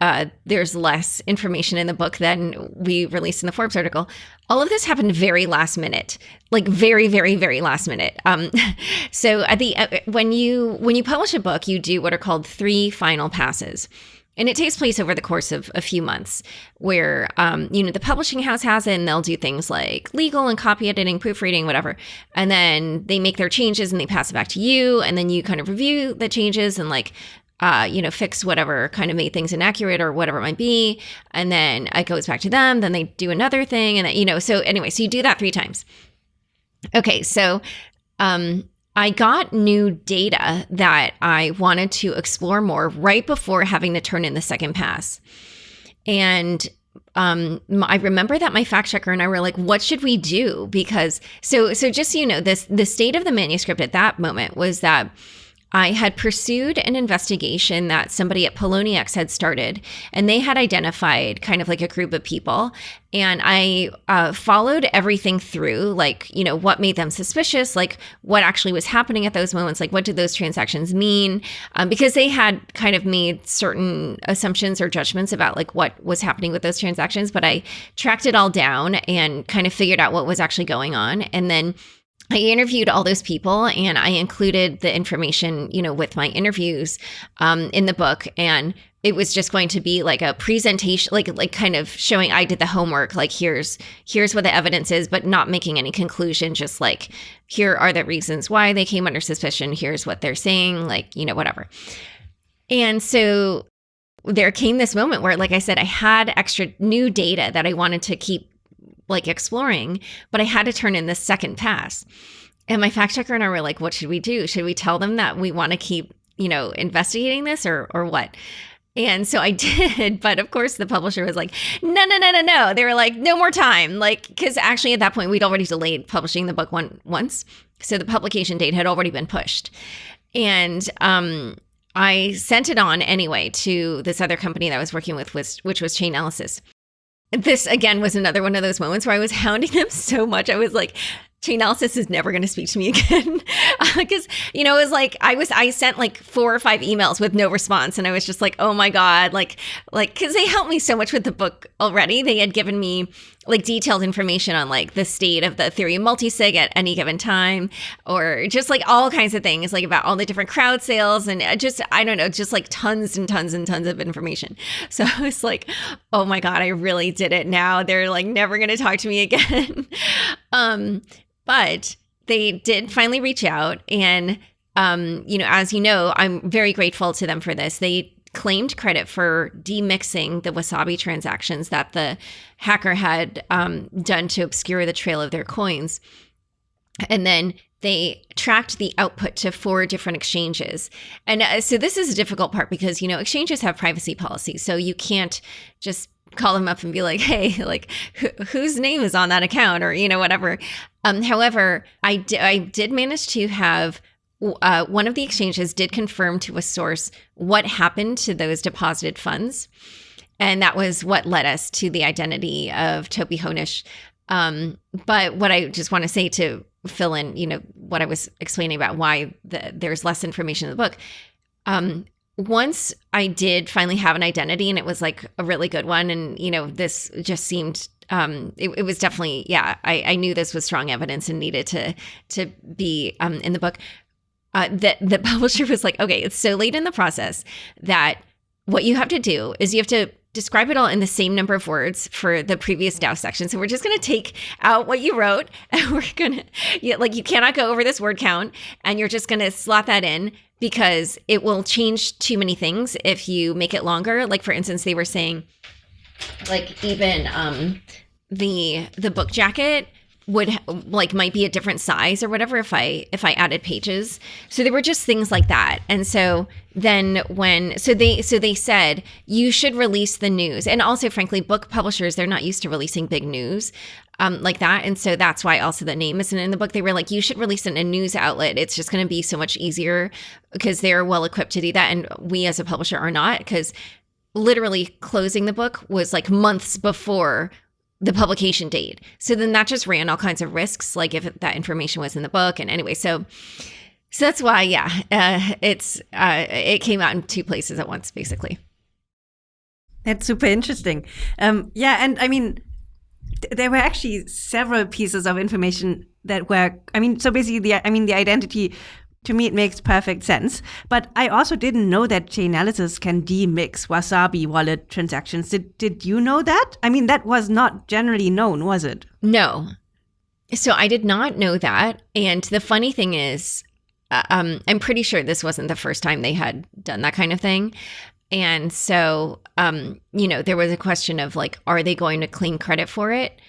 Speaker 2: uh, there's less information in the book than we released in the Forbes article. All of this happened very last minute, like very, very, very last minute. Um, so at the uh, when you when you publish a book, you do what are called three final passes. and it takes place over the course of a few months where um, you know the publishing house has it and they'll do things like legal and copy editing proofreading whatever and then they make their changes and they pass it back to you and then you kind of review the changes and like uh, you know, fix whatever kind of made things inaccurate or whatever it might be. And then it goes back to them. Then they do another thing. And, you know, so anyway, so you do that three times. Okay. So, um, I got new data that I wanted to explore more right before having to turn in the second pass. And um, I remember that my fact checker and I were like, "What should we do?" Because so so just so you know, this the state of the manuscript at that moment was that I had pursued an investigation that somebody at Poloniex had started, and they had identified kind of like a group of people. And I uh, followed everything through, like, you know, what made them suspicious, like what actually was happening at those moments, like what did those transactions mean? Um, because they had kind of made certain assumptions or judgments about like what was happening with those transactions. But I tracked it all down and kind of figured out what was actually going on. And then I interviewed all those people and I included the information, you know, with my interviews um, in the book. And it was just going to be like a presentation, like like kind of showing I did the homework. Like here's here's what the evidence is, but not making any conclusion. Just like here are the reasons why they came under suspicion. Here's what they're saying. Like you know whatever. And so there came this moment where, like I said, I had extra new data that I wanted to keep like exploring, but I had to turn in this second pass. And my fact checker and I were like, what should we do? Should we tell them that we want to keep, you know, investigating this or or what? And so I did, but of course the publisher was like, no, no, no, no, no. They were like, no more time. Like, because actually at that point we'd already delayed publishing the book one once. So the publication date had already been pushed. And um I sent it on anyway to this other company that I was working with, which, which was Chainalysis this again was another one of those moments where I was hounding them so much. I was like, Chainalysis is never going to speak to me again. Because you know it was like I was I sent like four or five emails with no response and I was just like oh my god like like because they helped me so much with the book already. They had given me like detailed information on like the state of the Ethereum multisig at any given time or just like all kinds of things like about all the different crowd sales and uh, just I don't know just like tons and tons and tons of information. So I was like oh my god I really did it now. They're like never going to talk to me again. Um but they did finally reach out. And, um, you know, as you know, I'm very grateful to them for this. They claimed credit for demixing the Wasabi transactions that the hacker had um, done to obscure the trail of their coins. And then they tracked the output to four different exchanges. And uh, so this is a difficult part because, you know, exchanges have privacy policies. So you can't just call them up and be like, hey, like wh- whose name is on that account or, you know, whatever. Um, however, I, d- I did manage to have uh, one of the exchanges did confirm to a source what happened to those deposited funds. And that was what led us to the identity of Toby Hoenisch. Um, but what I just want to say to fill in, you know, what I was explaining about why the, there's less information in the book. Um, once I did finally have an identity and it was like a really good one, and you know, this just seemed um, it, it was definitely yeah. I, I knew this was strong evidence and needed to to be um, in the book. Uh, that the publisher was like, okay, it's so late in the process that what you have to do is you have to describe it all in the same number of words for the previous DAO section. So we're just going to take out what you wrote and we're going to, like, you cannot go over this word count and you're just going to slot that in because it will change too many things if you make it longer. Like, for instance, they were saying, like, even um, the the book jacket would like might be a different size or whatever if i if i added pages. So there were just things like that. And so then when so they so they said you should release the news. And also frankly book publishers they're not used to releasing big news um, like that. And so that's why also the name isn't in the book. They were like you should release it in a news outlet. It's just going to be so much easier because they're well equipped to do that. And we as a publisher are not because literally closing the book was like months before the publication date. So then that just ran all kinds of risks, like if that information was in the book. And anyway, so so that's why, yeah, uh, it's uh, it came out in two places at once, basically.
Speaker 3: That's super interesting. Um, yeah, and I mean, th- there were actually several pieces of information that were. I mean, so basically, the I mean, the identity To me, it makes perfect sense. But I also didn't know that Chainalysis can demix Wasabi wallet transactions. Did, did you know that? I mean, that was not generally known, was it?
Speaker 2: No. So I did not know that. And the funny thing is, uh, um, I'm pretty sure this wasn't the first time they had done that kind of thing. And so, um, you know, there was a question of like, are they going to claim credit for it?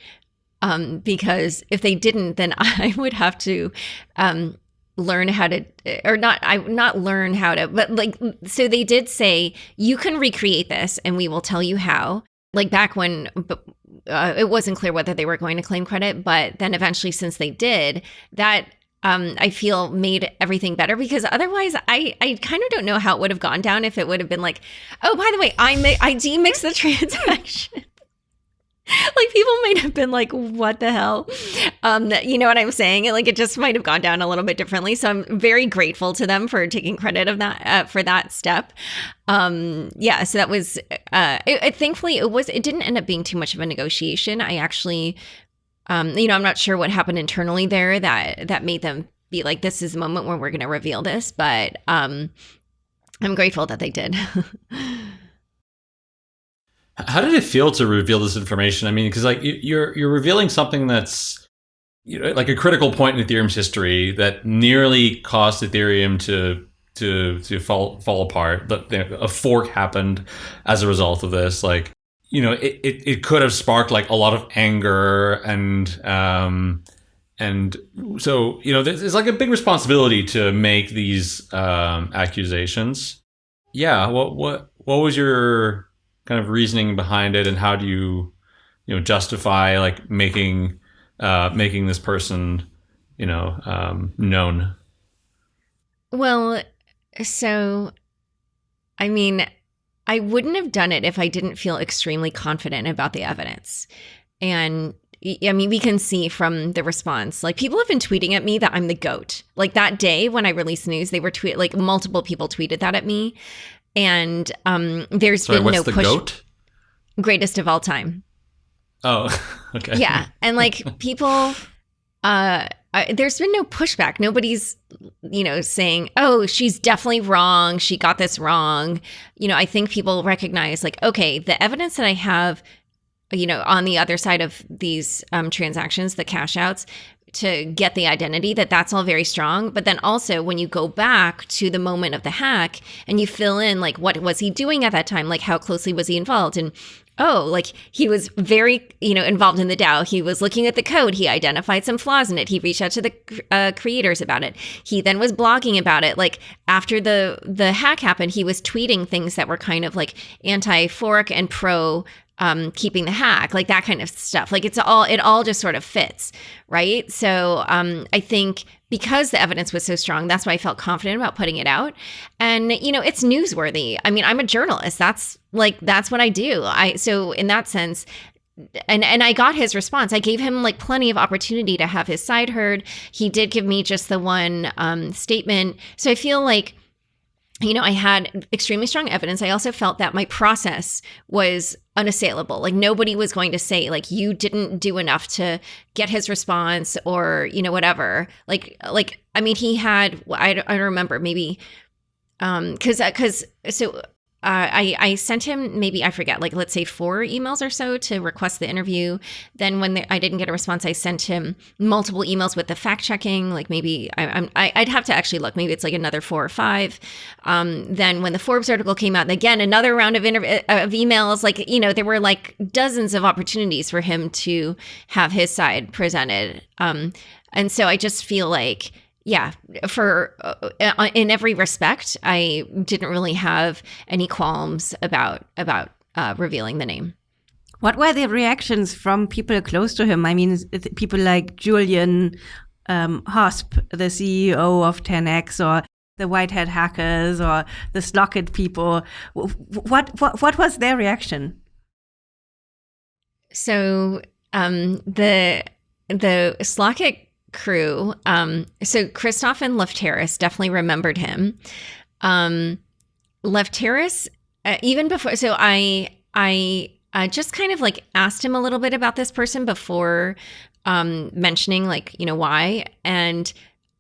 Speaker 2: Um, because if they didn't, then I would have to um, learn how to or not i not learn how to but like so they did say you can recreate this and we will tell you how like back when uh, it wasn't clear whether they were going to claim credit but then eventually since they did that um, I feel made everything better because otherwise I, I kind of don't know how it would have gone down if it would have been like, oh, by the way, I, mi- I demixed the transaction. like people might have been like what the hell? Um you know what i'm saying? Like it just might have gone down a little bit differently. So i'm very grateful to them for taking credit of that uh, for that step. Um yeah so that was uh it, it, thankfully it was it didn't end up being too much of a negotiation. I actually um you know i'm not sure what happened internally there that that made them be like this is the moment where we're going to reveal this but um i'm grateful that they did
Speaker 1: How did it feel to reveal this information? I mean, because like you're you're revealing something that's you know like a critical point in Ethereum's history that nearly caused Ethereum to to to fall fall apart. That a fork happened as a result of this. Like you know, it, it, it could have sparked like a lot of anger and um and so you know there's like a big responsibility to make these um accusations. Yeah. What what what was your kind of reasoning behind it and how do you you know justify like making uh making this person you know um known
Speaker 2: well so i mean i wouldn't have done it if i didn't feel extremely confident about the evidence and I mean, we can see from the response. Like, people have been tweeting at me that I'm the goat. Like that day when I released news, they were tweet like multiple people tweeted that at me, and um, there's
Speaker 1: Sorry,
Speaker 2: been
Speaker 1: what's
Speaker 2: no
Speaker 1: the
Speaker 2: push.
Speaker 1: goat?
Speaker 2: Greatest of all time.
Speaker 1: Oh, okay.
Speaker 2: Yeah, and like people, uh, I, there's been no pushback. Nobody's, you know, saying, "Oh, she's definitely wrong. She got this wrong." You know, I think people recognize, like, okay, the evidence that I have, you know, on the other side of these um, transactions, the cash outs, to get the identity that that's all very strong. But then also when you go back to the moment of the hack and you fill in like what was he doing at that time? Like how closely was he involved? And oh like he was very you know involved in the dao. He was looking at the code. He identified some flaws in it. He reached out to the uh, creators about it. He then was blogging about it. Like after the the hack happened he was tweeting things that were kind of like anti fork and pro um, keeping the hack, like that kind of stuff. Like it's all, it all just sort of fits, right? So um, I think because the evidence was so strong, that's why I felt confident about putting it out. And you know, it's newsworthy. I mean, I'm a journalist. That's like that's what I do. I so in that sense, and and I got his response. I gave him like plenty of opportunity to have his side heard. He did give me just the one um, statement. So I feel like you know, I had extremely strong evidence. I also felt that my process was unassailable. Like nobody was going to say like you didn't do enough to get his response or, you know, whatever. Like like I mean, he had I I don't remember maybe um cuz cuz so uh, I, I sent him maybe I forget like let's say four emails or so to request the interview. Then when the, I didn't get a response, I sent him multiple emails with the fact checking. Like maybe I, I'm I, would have to actually look. Maybe it's like another four or five. Um, then when the Forbes article came out, again another round of interv- uh, of emails. Like you know there were like dozens of opportunities for him to have his side presented. Um, and so I just feel like yeah, for uh, uh, in every respect, I didn't really have any qualms about about uh, revealing the name.
Speaker 3: What were the reactions from people close to him? I mean, people like Julian um, Hosp, the CEO of TenX, or the White Hat hackers, or the Slockit people. What what what was their reaction?
Speaker 2: So um, the the Slockit crew. Um, so Christoph and Lefteris definitely remembered him. Um, Lefteris, uh, even before, so I I uh, just kind of like asked him a little bit about this person before um, mentioning like you know why, and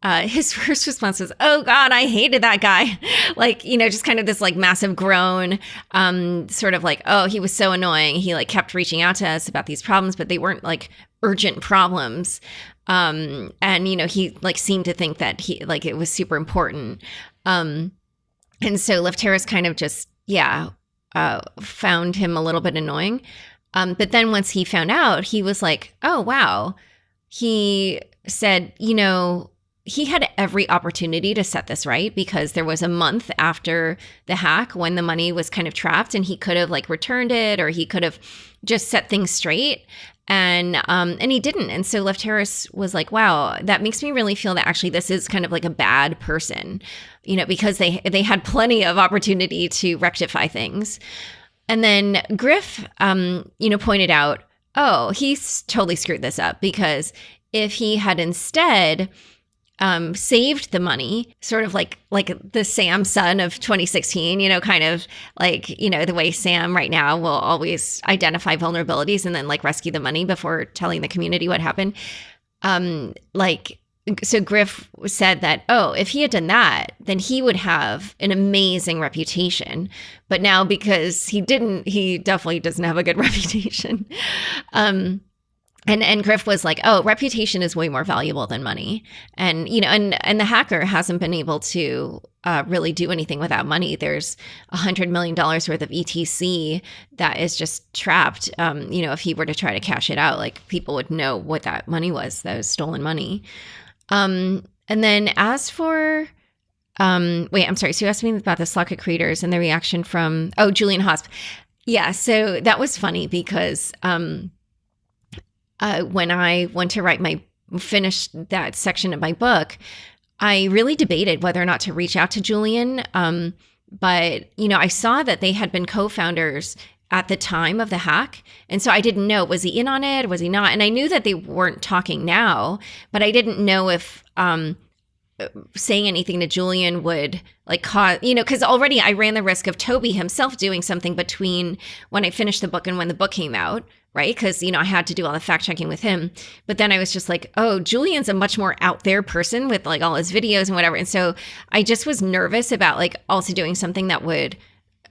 Speaker 2: uh, his first response was, "Oh God, I hated that guy," like you know, just kind of this like massive groan, um, sort of like, "Oh, he was so annoying." He like kept reaching out to us about these problems, but they weren't like urgent problems, um, and you know, he like seemed to think that he like it was super important, um, and so Lefteris kind of just yeah, uh, found him a little bit annoying, um, but then once he found out, he was like, "Oh wow," he said, "You know." he had every opportunity to set this right because there was a month after the hack when the money was kind of trapped and he could have like returned it or he could have just set things straight and um and he didn't. And so Lefteris was like wow that makes me really feel that actually this is kind of like a bad person you know because they they had plenty of opportunity to rectify things. And then Griff um you know pointed out oh he's totally screwed this up because if he had instead um, saved the money, sort of like like the samczsun of 2016, you know, kind of like you know the way Sam right now will always identify vulnerabilities and then like rescue the money before telling the community what happened. Um, like so Griff said that, oh, if he had done that, then he would have an amazing reputation. But now because he didn't, he definitely doesn't have a good reputation. Um, and and Griff was like, "Oh, reputation is way more valuable than money." And you know, and and the hacker hasn't been able to uh, really do anything without money. There's a hundred million dollars worth of ETC that is just trapped. Um, you know, if he were to try to cash it out, like people would know what that money was. That was stolen money. Um, and then as for um, wait, I'm sorry. So you asked me about the Slockit creators and the reaction from oh Julian Hosp. Yeah, so that was funny because um uh, when I went to write my finish that section of my book, I really debated whether or not to reach out to Julian. Um, but you know, I saw that they had been co-founders at the time of the hack. And so I didn't know was he in on it? Was he not? And I knew that they weren't talking now, but I didn't know if um, saying anything to Julian would like cause, you know, because already I ran the risk of Toby himself doing something between when I finished the book and when the book came out, right? Because, you know, I had to do all the fact checking with him. But then I was just like, oh, Julian's a much more out there person with like all his videos and whatever. And so I just was nervous about like also doing something that would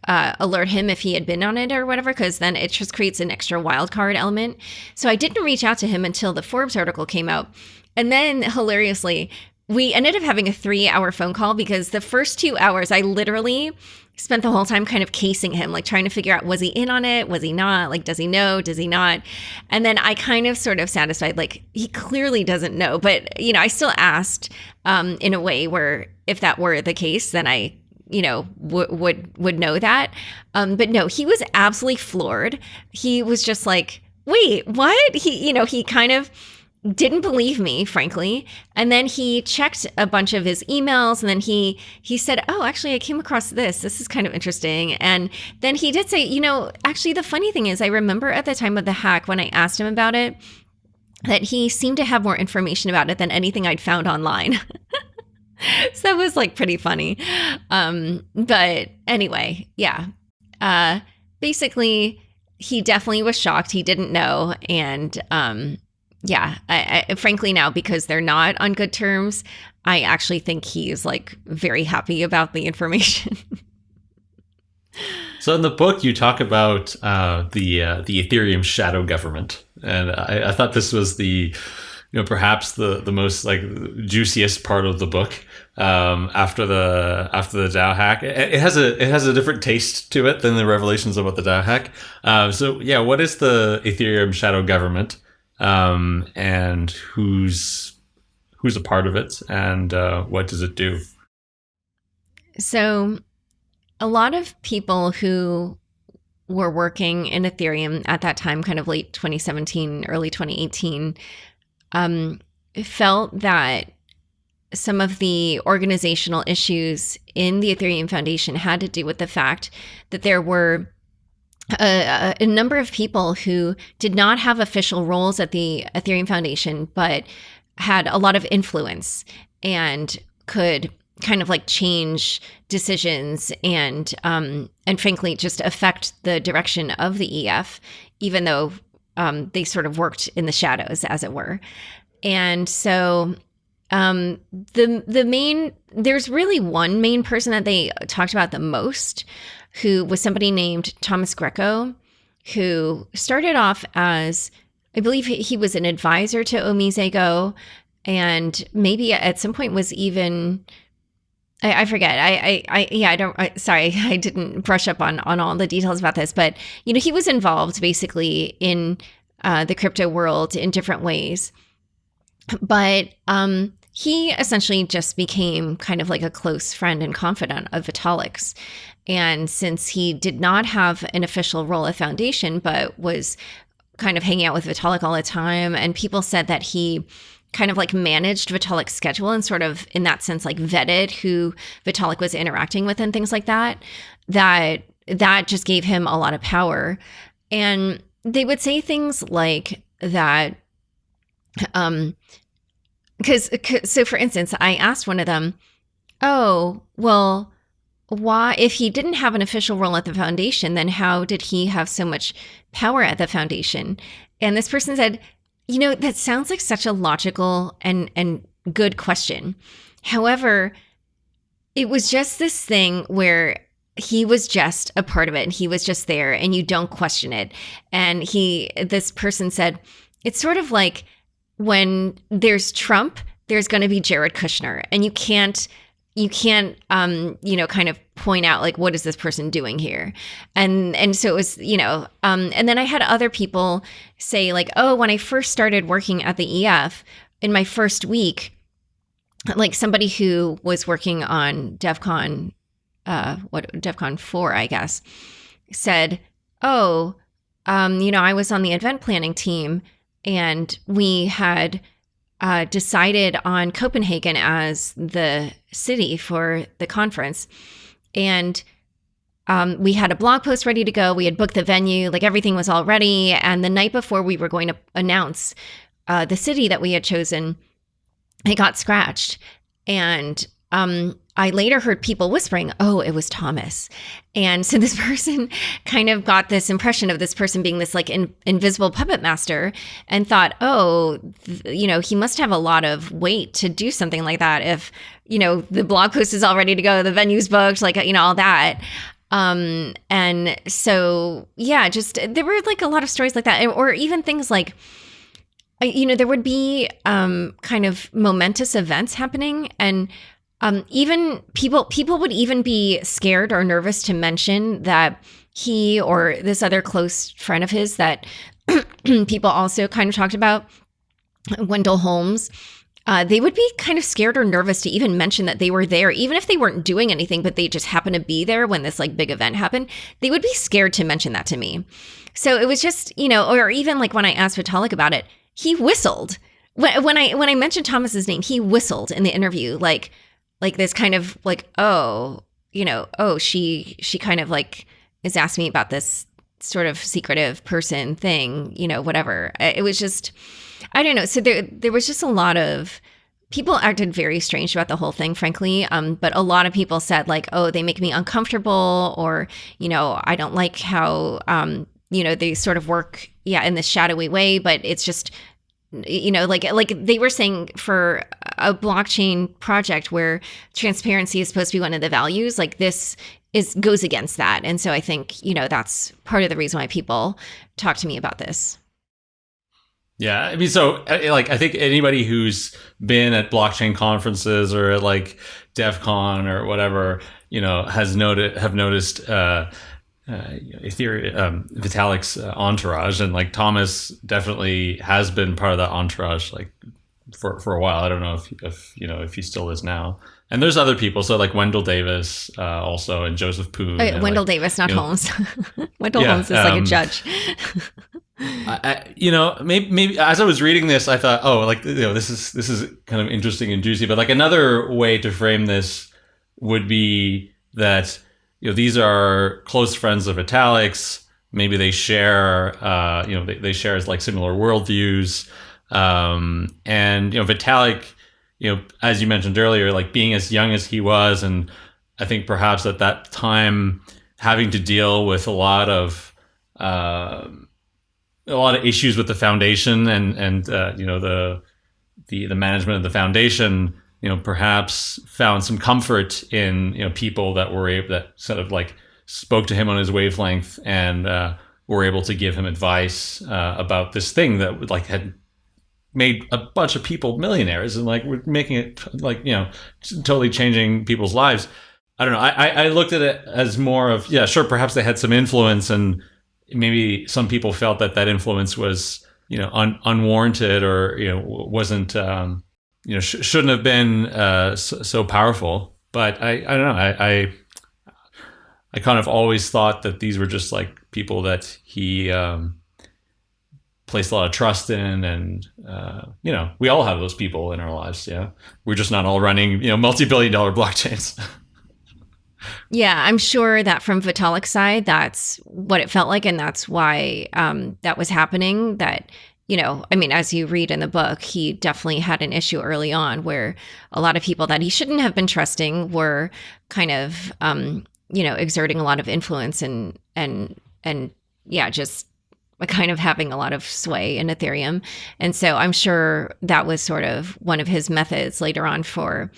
Speaker 2: uh, alert him if he had been on it or whatever, because then it just creates an extra wild card element. So I didn't reach out to him until the Forbes article came out. And then hilariously, we ended up having a three hour phone call because the first two hours, I literally spent the whole time kind of casing him, like trying to figure out was he in on it? Was he not? Like, does he know? Does he not? And then I kind of sort of satisfied, like, he clearly doesn't know. But, you know, I still asked um, in a way where if that were the case, then I you know w- would would know that um but no he was absolutely floored he was just like wait what he you know he kind of didn't believe me frankly. And then he checked a bunch of his emails and then he he said oh actually i came across this. This is kind of interesting. And then he did say you know actually the funny thing is i remember at the time of the hack when i asked him about it that he seemed to have more information about it than anything i'd found online. So that was like pretty funny. Um but anyway yeah. Uh basically he definitely was shocked. He didn't know. And um yeah, I, I, frankly now because they're not on good terms, I actually think he's like very happy about the information.
Speaker 1: so in the book, you talk about uh, the uh, the Ethereum shadow government, and I, I, thought this was the you know perhaps the the most like juiciest part of the book um, after the after the DAO hack. It, it, has a it has a different taste to it than the revelations about the DAO hack. Uh, so yeah, what is the Ethereum shadow government? Um, and who's who's a part of it, and uh, what does it do?
Speaker 2: So, a lot of people who were working in Ethereum at that time, kind of late 2017, early 2018, um, felt that some of the organizational issues in the Ethereum Foundation had to do with the fact that there were a, a, number of people who did not have official roles at the Ethereum Foundation, but had a lot of influence and could kind of like change decisions and um, and frankly just affect the direction of the EF, even though um, they sort of worked in the shadows, as it were. And so um, the the main there's really one main person that they talked about the most, who was somebody named Thomas Greco, who started off as I believe he was an advisor to Omisego, and maybe at some point was even I, I forget. I, I, I, yeah, I don't. I, sorry, I didn't brush up on on all the details about this, but you know, he was involved basically in uh, the crypto world in different ways. But um, he essentially just became kind of like a close friend and confidant of Vitalik's. And since he did not have an official role at Foundation, but was kind of hanging out with Vitalik all the time, and people said that he kind of like managed Vitalik's schedule and sort of in that sense like vetted who Vitalik was interacting with and things like that, that that just gave him a lot of power. And they would say things like that um because so for instance i asked one of them oh well why if he didn't have an official role at the foundation then how did he have so much power at the foundation? And this person said you know that sounds like such a logical and and good question. However it was just this thing where he was just a part of it and he was just there and you don't question it. And he this person said it's sort of like when there's trump there's going to be jared kushner and you can't you can't um you know kind of point out like what is this person doing here and and so it was you know um and then i had other people say like oh when i first started working at the ef in my first week like somebody who was working on devcon uh, what Devcon 4, I guess, said, Oh, um, you know, I was on the event planning team and we had uh, decided on Copenhagen as the city for the conference. And um, we had a blog post ready to go. We had booked the venue, like everything was all ready. And the night before we were going to announce uh, the city that we had chosen, it got scratched. And um, I later heard people whispering, oh, it was Thomas. And so this person kind of got this impression of this person being this like in, invisible puppet master and thought, oh, th- you know, he must have a lot of weight to do something like that if, you know, the blog post is all ready to go, the venue's booked, like, you know, all that. Um, and so, yeah, just there were like a lot of stories like that, or even things like, you know, there would be um, kind of momentous events happening, and um, even people people would even be scared or nervous to mention that he or this other close friend of his that people also kind of talked about, Wendell Holmes. Uh, they would be kind of scared or nervous to even mention that they were there, even if they weren't doing anything, but they just happened to be there when this like big event happened. They would be scared to mention that to me. So it was just, you know, or even like when I asked Vitalik about it, he whistled. When, when I when I mentioned Thomas's name, he whistled in the interview, like like this kind of like oh you know oh she she kind of like is asking me about this sort of secretive person thing you know whatever. It was just i don't know. So there there was just a lot of people acted very strange about the whole thing frankly. Um, but a lot of people said like oh they make me uncomfortable or you know i don't like how um, you know they sort of work yeah in this shadowy way. But it's just you know like like they were saying for a blockchain project where transparency is supposed to be one of the values like this is goes against that. And so i think you know that's part of the reason why people talk to me about this.
Speaker 1: Yeah i mean so like i think anybody who's been at blockchain conferences or at like devcon or whatever you know has noted have noticed uh uh, Ethereum, um, Vitalik's uh, entourage, and like Thomas definitely has been part of that entourage, like for for a while. I don't know if if you know if he still is now. And there's other people, so like Wendell Davis, uh, also, and Joseph Poon.
Speaker 2: Oh, Wendell
Speaker 1: like,
Speaker 2: Davis, not
Speaker 1: you know,
Speaker 2: Holmes. Wendell
Speaker 1: Yeah,
Speaker 2: Holmes is like a
Speaker 1: um,
Speaker 2: judge.
Speaker 1: I, I- you know, maybe, maybe as I was reading this, I thought, oh, like you know, this is this is kind of interesting and juicy. But like another way to frame this would be that you know these are close friends of Vitalik's. Maybe they share, uh, you know, they, they share like similar worldviews, um, and you know, Vitalik, you know, as you mentioned earlier, like being as young as he was, and I think perhaps at that time having to deal with a lot of um a lot of issues with the foundation and and uh, you know the the the management of the foundation, you know, perhaps found some comfort in you know people that were able that sort of like spoke to him on his wavelength and uh, were able to give him advice uh, about this thing that like had made a bunch of people millionaires and like we're making it like you know totally changing people's lives. I don't know. I, I looked at it as more of yeah, sure. Perhaps they had some influence, and maybe some people felt that that influence was you know un, unwarranted or you know wasn't um, you know sh- shouldn't have been uh, so, so, powerful. But I I don't know. I, I, I kind of always thought that these were just like people that he um, placed a lot of trust in and uh, you know we all have those people in our lives yeah we're just not all running you know multi-billion dollar blockchains
Speaker 2: yeah i'm sure that from vitalik's side that's what it felt like and that's why um, that was happening that you know i mean as you read in the book he definitely had an issue early on where a lot of people that he shouldn't have been trusting were kind of um, you know exerting a lot of influence and and and yeah just kind of having a lot of sway in Ethereum. And so I'm sure that was sort of one of his methods later on for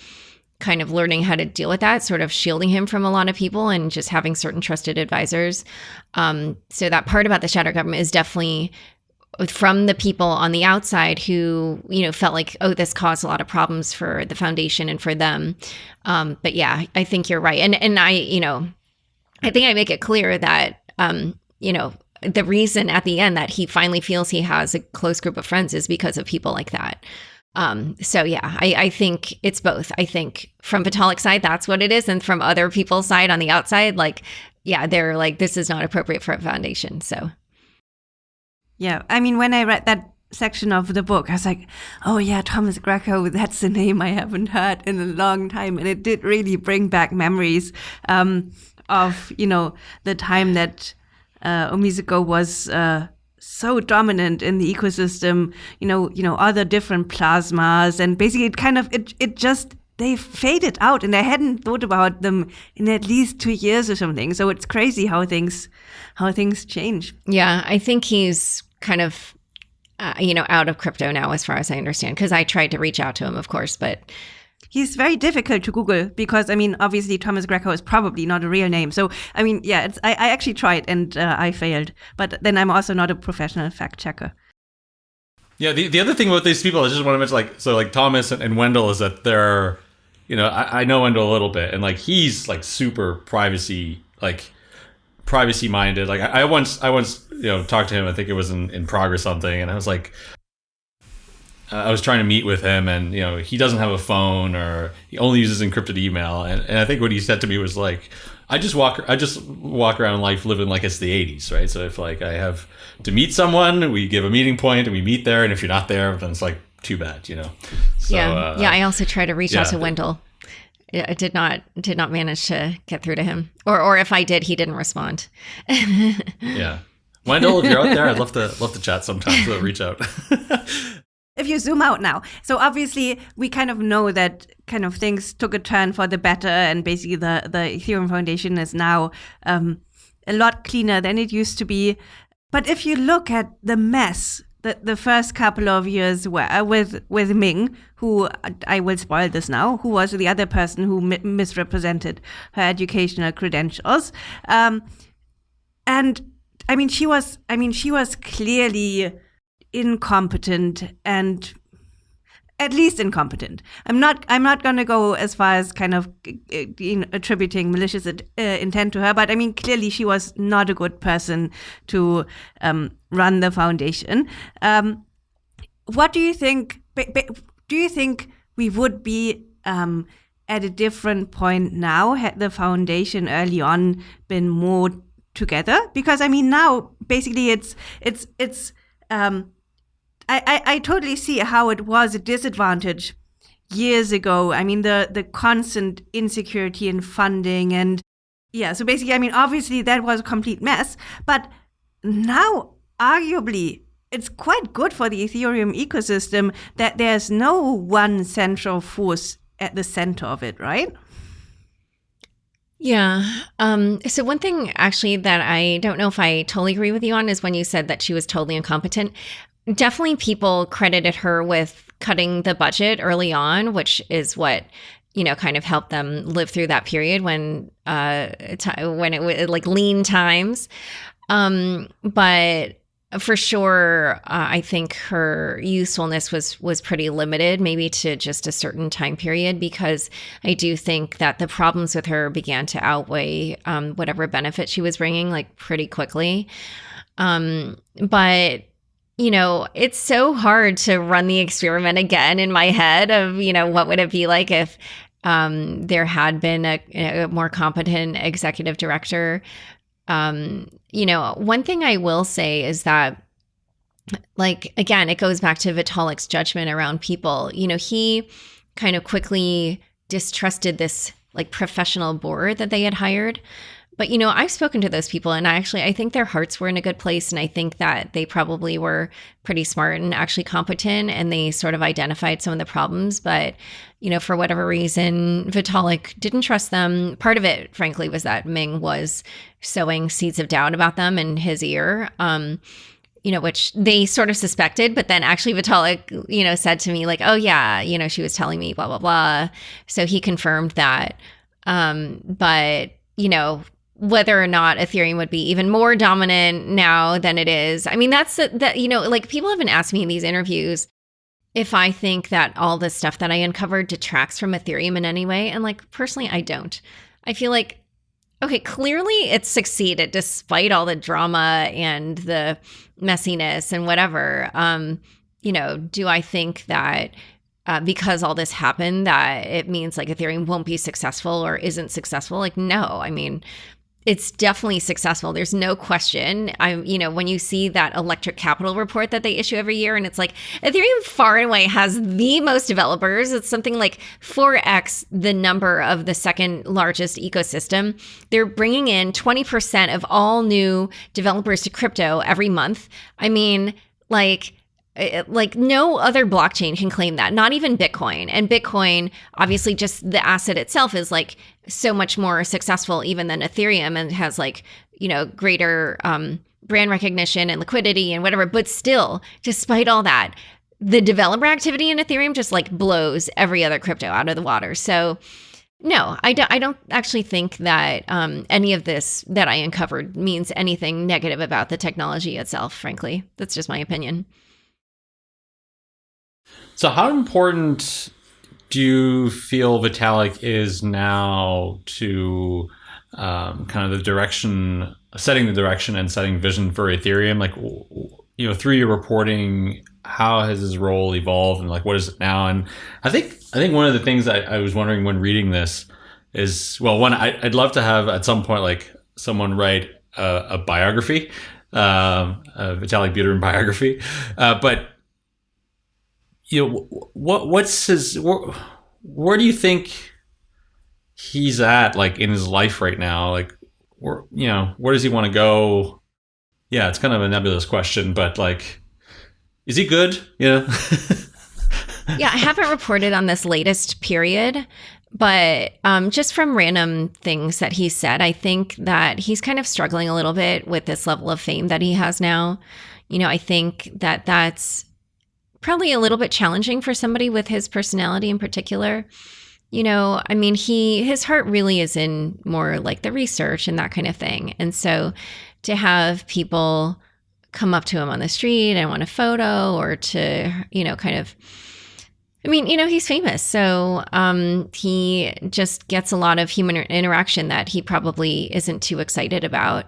Speaker 2: kind of learning how to deal with that, sort of shielding him from a lot of people and just having certain trusted advisors. Um, so that part about the shadow government is definitely from the people on the outside who you know felt like oh this caused a lot of problems for the foundation and for them um, but yeah i think you're right and and i you know i think i make it clear that um, you know the reason at the end that he finally feels he has a close group of friends is because of people like that. Um, so yeah, I, I think it's both. I think from Vitalik's side, that's what it is. And from other people's side on the outside, like, yeah, they're like, this is not appropriate for a foundation. So
Speaker 3: yeah. I mean, when I read that section of the book, I was like, oh yeah, Thomas Greco, that's a name I haven't heard in a long time. And it did really bring back memories um, of, you know, the time that uh, Omisego was uh, so dominant in the ecosystem. You know, you know other different plasmas, and basically it kind of it it just they faded out, and I hadn't thought about them in at least two years or something. So it's crazy how things how things change.
Speaker 2: Yeah, I think he's kind of. Uh, you know, out of crypto now, as far as I understand, because I tried to reach out to him, of course, but
Speaker 3: he's very difficult to Google because I mean, obviously Thomas Greco is probably not a real name. So I mean, yeah, I, I, actually tried and uh, I failed. But then I'm also not a professional fact checker.
Speaker 1: Yeah, the, the other thing about these people, I just want to mention, like, so like Thomas and, and Wendell is that they're, you know, I, I know Wendell a little bit, and like he's like super privacy, like privacy minded. Like I, I once, I once, you know, talked to him. I think it was in, in progress something, and I was like, uh, I was trying to meet with him, and you know he doesn't have a phone or he only uses encrypted email. And, and I think what he said to me was like, "I just walk, I just walk around life living like it's the '80s, right? So if like I have to meet someone, we give a meeting point and we meet there, and if you're not there, then it's like too bad, you know."
Speaker 2: So, yeah, uh, yeah. I also try to reach yeah. out to Wendell. I did not did not manage to get through to him, or or if I did, he didn't respond.
Speaker 1: yeah. Wendell, if you're out there, I'd love to love to chat sometime. So reach out
Speaker 3: if you zoom out now, so obviously we kind of know that kind of things took a turn for the better, and basically the the Ethereum Foundation is now um, a lot cleaner than it used to be. But if you look at the mess that the first couple of years were with with Ming, who I will spoil this now, who was the other person who mi- misrepresented her educational credentials, um, and I mean she was I mean she was clearly incompetent and at least incompetent. I'm not. I'm not going to go as far as kind of you know, attributing malicious uh, intent to her, but I mean clearly she was not a good person to um, run the foundation. Um, what do you think? Do you think we would be um, at a different point now had the foundation early on been more together? Because I mean now basically it's it's it's um, I, I, I totally see how it was a disadvantage years ago. I mean, the, the constant insecurity in funding and yeah, so basically, I mean, obviously that was a complete mess, but now arguably it's quite good for the Ethereum ecosystem that there's no one central force at the center of it, right?
Speaker 2: Yeah. Um, so one thing actually that I don't know if I totally agree with you on is when you said that she was totally incompetent definitely people credited her with cutting the budget early on, which is what you know kind of helped them live through that period when uh when it was like lean times. Um, but for sure uh, i think her usefulness was was pretty limited maybe to just a certain time period because i do think that the problems with her began to outweigh um, whatever benefit she was bringing like pretty quickly um, but you know it's so hard to run the experiment again in my head of you know what would it be like if um, there had been a, a more competent executive director um, you know, one thing I will say is that like again, it goes back to Vitalik's judgment around people. You know, he kind of quickly distrusted this like professional board that they had hired. But you know, I've spoken to those people and I actually I think their hearts were in a good place and I think that they probably were pretty smart and actually competent and they sort of identified some of the problems, but you know, for whatever reason, Vitalik didn't trust them. Part of it, frankly, was that Ming was sowing seeds of doubt about them in his ear. Um, you know, which they sort of suspected, but then actually Vitalik, you know, said to me like, "Oh yeah, you know, she was telling me blah blah blah." So he confirmed that. Um, but you know, whether or not Ethereum would be even more dominant now than it is. I mean, that's that you know, like people have been asking me in these interviews if I think that all the stuff that I uncovered detracts from Ethereum in any way, and like personally, I don't. I feel like okay, clearly it succeeded despite all the drama and the messiness and whatever. Um, you know, do I think that uh, because all this happened that it means like Ethereum won't be successful or isn't successful? Like, no. I mean, it's definitely successful. There's no question. I'm, you know, when you see that electric capital report that they issue every year, and it's like Ethereum far and away has the most developers. It's something like 4x the number of the second largest ecosystem. They're bringing in 20% of all new developers to crypto every month. I mean, like, like no other blockchain can claim that not even bitcoin and bitcoin obviously just the asset itself is like so much more successful even than ethereum and has like you know greater um, brand recognition and liquidity and whatever but still despite all that the developer activity in ethereum just like blows every other crypto out of the water so no, I don't, I don't actually think that um, any of this that I uncovered means anything negative about the technology itself, frankly. That's just my opinion.
Speaker 1: So, how important do you feel Vitalik is now to um, kind of the direction, setting the direction and setting vision for Ethereum? Like, you know, through your reporting, how has his role evolved, and like, what is it now? And I think, I think one of the things I, I was wondering when reading this is, well, one, I, would love to have at some point like someone write a, a biography, um, a Vitalik Buterin biography, uh, but you know what what's his where, where do you think he's at like in his life right now? Like where you know where does he want to go? Yeah it's kind of a nebulous question but like is he good? Yeah
Speaker 2: yeah i haven't reported on this latest period but um, just from random things that he said i think that he's kind of struggling a little bit with this level of fame that he has now. You know i think that that's probably a little bit challenging for somebody with his personality in particular. You know, I mean, he his heart really is in more like the research and that kind of thing. And so to have people come up to him on the street and want a photo or to, you know, kind of I mean, you know, he's famous. So um, he just gets a lot of human interaction that he probably isn't too excited about.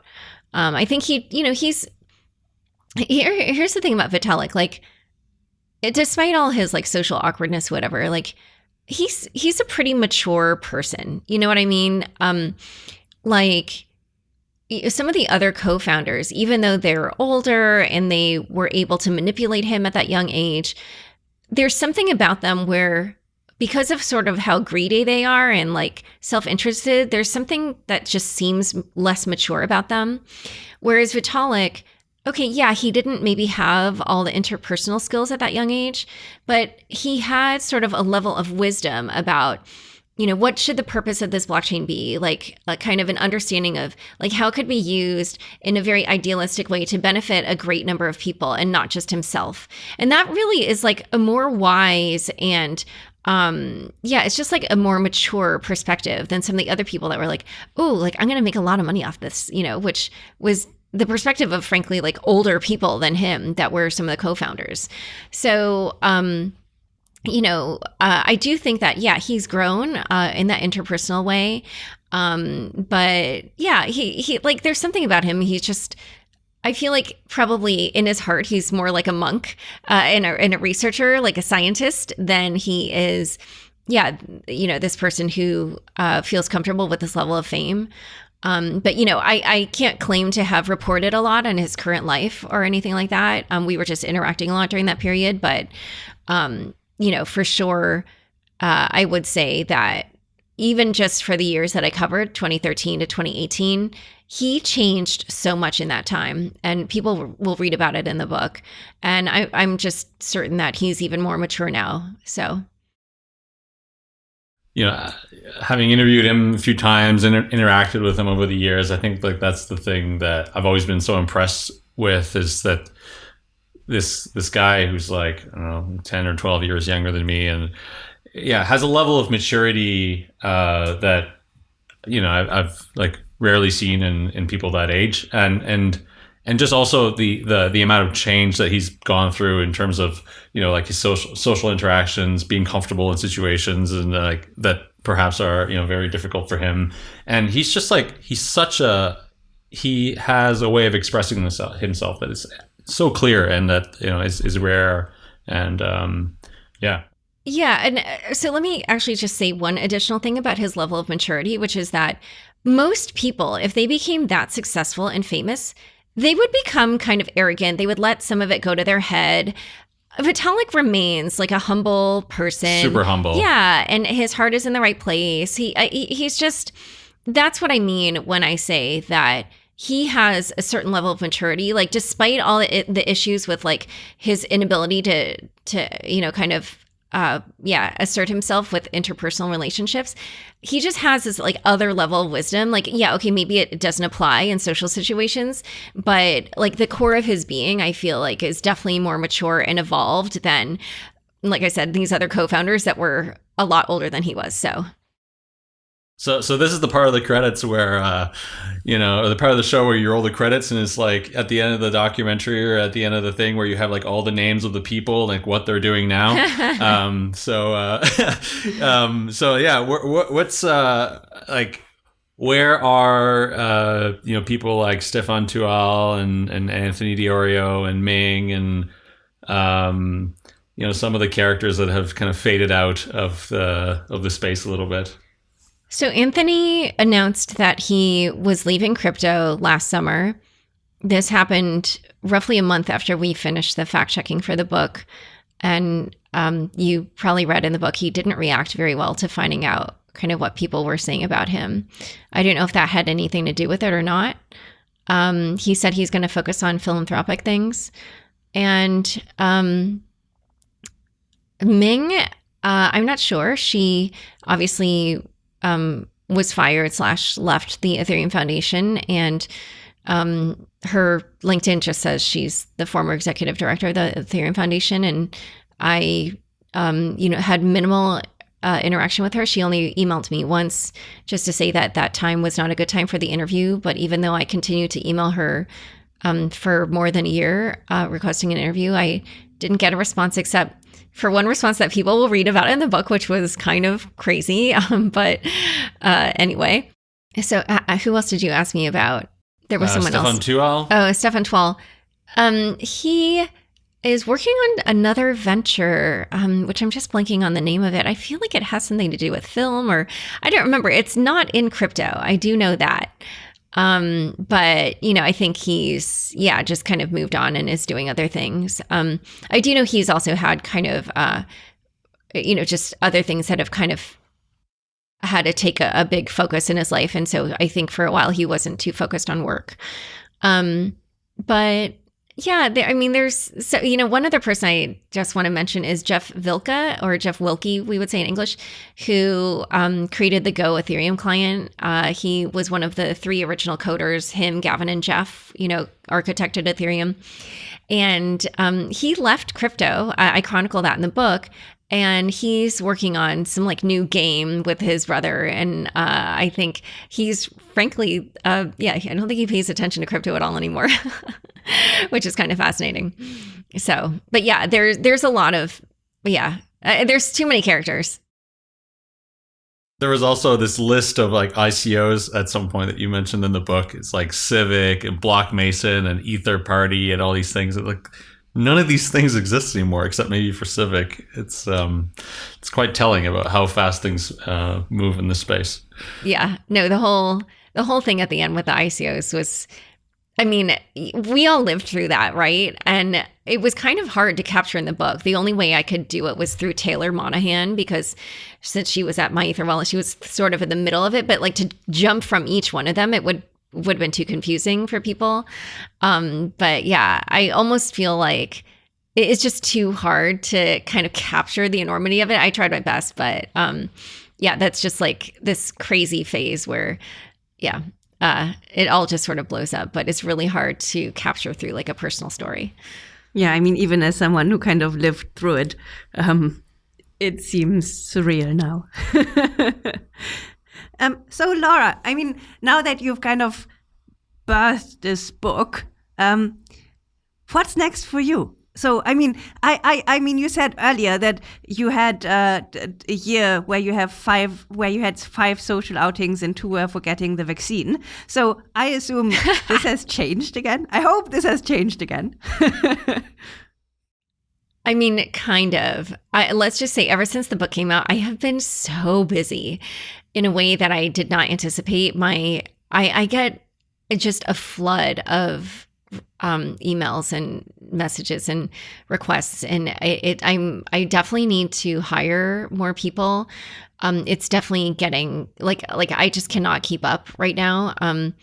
Speaker 2: Um, I think he, you know, he's here. Here's the thing about Vitalik. Like, it, despite all his like social awkwardness, whatever, like he's he's a pretty mature person. You know what I mean? Um, like some of the other co-founders, even though they're older and they were able to manipulate him at that young age, there's something about them where because of sort of how greedy they are and like self-interested, there's something that just seems less mature about them. Whereas Vitalik, okay, yeah, he didn't maybe have all the interpersonal skills at that young age, but he had sort of a level of wisdom about you know what should the purpose of this blockchain be? Like a kind of an understanding of like how it could be used in a very idealistic way to benefit a great number of people and not just himself. And that really is like a more wise and um yeah it's just like a more mature perspective than some of the other people that were like oh like i'm gonna make a lot of money off this you know which was the perspective of frankly like older people than him that were some of the co-founders so um you know, uh, I do think that, yeah, he's grown uh, in that interpersonal way. Um, but yeah, he, he, like, there's something about him. He's just, I feel like probably in his heart, he's more like a monk uh, and, a, and a researcher, like a scientist, than he is, yeah, you know, this person who uh, feels comfortable with this level of fame. Um, but you know, I, I can't claim to have reported a lot on his current life or anything like that. Um, we were just interacting a lot during that period, but um, you know, for sure, uh, I would say that even just for the years that I covered, 2013 to 2018, he changed so much in that time. And people will read about it in the book. And I, I'm just certain that he's even more mature now. So
Speaker 1: you know, having interviewed him a few times and interacted with him over the years, I think like that's the thing that I've always been so impressed with is that this this guy who's like I don't know ten or twelve years younger than me, and yeah, has a level of maturity uh, that you know I've, I've, like rarely seen in in people that age, and and and just also the the the amount of change that he's gone through in terms of you know like his social social interactions, being comfortable in situations, and uh, like that perhaps are you know very difficult for him, and he's just like he's such a he has a way of expressing himself that is so clear and that you know is, is rare. And um, yeah.
Speaker 2: Yeah and uh, so let me actually just say one additional thing about his level of maturity which is that most people if they became that successful and famous they would become kind of arrogant they would let some of it go to their head Vitalik remains like a humble person,
Speaker 1: super humble.
Speaker 2: Yeah, and his heart is in the right place. He, uh, he he's just that's what I mean when I say that he has a certain level of maturity like despite all the issues with like his inability to to you know kind of uh yeah assert himself with interpersonal relationships. He just has this like other level of wisdom. Like yeah okay maybe it doesn't apply in social situations but like the core of his being i feel like is definitely more mature and evolved than like i said these other co-founders that were a lot older than he was. So
Speaker 1: so, so this is the part of the credits where, uh, you know, or the part of the show where you roll the credits, and it's like at the end of the documentary or at the end of the thing where you have like all the names of the people, like what they're doing now. um, so, uh, um, so yeah, what, what's uh, like, where are uh, you know people like Stefan Tual and and Anthony Di Iorio and Ming and um, you know some of the characters that have kind of faded out of the of the space a little bit.
Speaker 2: So Anthony announced that he was leaving crypto last summer. This happened roughly a month after we finished the fact checking for the book. And um, you probably read in the book, he didn't react very well to finding out kind of what people were saying about him. I don't know if that had anything to do with it or not. Um, he said he's going to focus on philanthropic things. And um, Ming, uh, I'm not sure. She obviously um, was fired slash left the Ethereum Foundation, and um, her LinkedIn just says she's the former executive director of the Ethereum Foundation, and I, um, you know, had minimal uh, interaction with her. She only emailed me once just to say that that time was not a good time for the interview. But even though I continued to email her um, for more than a year uh, requesting an interview, I didn't get a response except for one response that people will read about in the book, which was kind of crazy. Um, but uh, anyway, so uh, uh, who else did you ask me about? There was uh, someone
Speaker 1: Stefan
Speaker 2: else.
Speaker 1: Tual.
Speaker 2: Oh, Stefan Tual. Um, he is working on another venture, um, which I'm just blanking on the name of it. I feel like it has something to do with film, or I don't remember. It's not in crypto. I do know that. Um, but you know, I think he's yeah, just kind of moved on and is doing other things. Um, I do know he's also had kind of uh, you know, just other things that have kind of had to take a, a, big focus in his life. And so I think for a while he wasn't too focused on work. Um, but Yeah, there, I mean, there's so you know one other person I just want to mention is Jeff Vilka or Jeff Wilcke, we would say in English, who um, created the Go Ethereum client. Uh, he was one of the three original coders. Him, Gavin, and Jeff, you know, architected Ethereum, and um, he left crypto. I, I chronicle that in the book and he's working on some like new game with his brother and uh, i think he's frankly uh, yeah i don't think he pays attention to crypto at all anymore which is kind of fascinating so but yeah there's there's a lot of yeah uh, there's too many characters
Speaker 1: there was also this list of like ICOs at some point that you mentioned in the book. It's like Civic and Blockmason and Etherparty and all these things. Like none of these things exist anymore except maybe for Civic. It's um, it's quite telling about how fast things uh, move in this space.
Speaker 2: Yeah, no, the whole the whole thing at the end with the ICOs was. I mean, we all lived through that, right? And it was kind of hard to capture in the book. The only way I could do it was through Taylor Monahan because since she was at my Ether she was sort of in the middle of it. But like to jump from each one of them, it would would have been too confusing for people. Um, but yeah, I almost feel like it's just too hard to kind of capture the enormity of it. I tried my best, but um, yeah, that's just like this crazy phase where, yeah, uh, it all just sort of blows up. But it's really hard to capture through like a personal story.
Speaker 3: Yeah, I mean, even as someone who kind of lived through it, um, it seems surreal now. Um, so, Laura, I mean, now that you've kind of birthed this book, um, what's next for you? So, I mean, I, I, I mean, you said earlier that you had uh, a year where you have five, where you had five social outings and two were for getting the vaccine. So, I assume this has changed again. I hope this has changed again.
Speaker 2: I mean, kind of. I, let's just say, ever since the book came out, I have been so busy in a way that I did not anticipate. My, I, I get just a flood of um, emails and messages and requests, and it, it, I'm, I definitely need to hire more people. Um, it's definitely getting like, like I just cannot keep up right now. Um,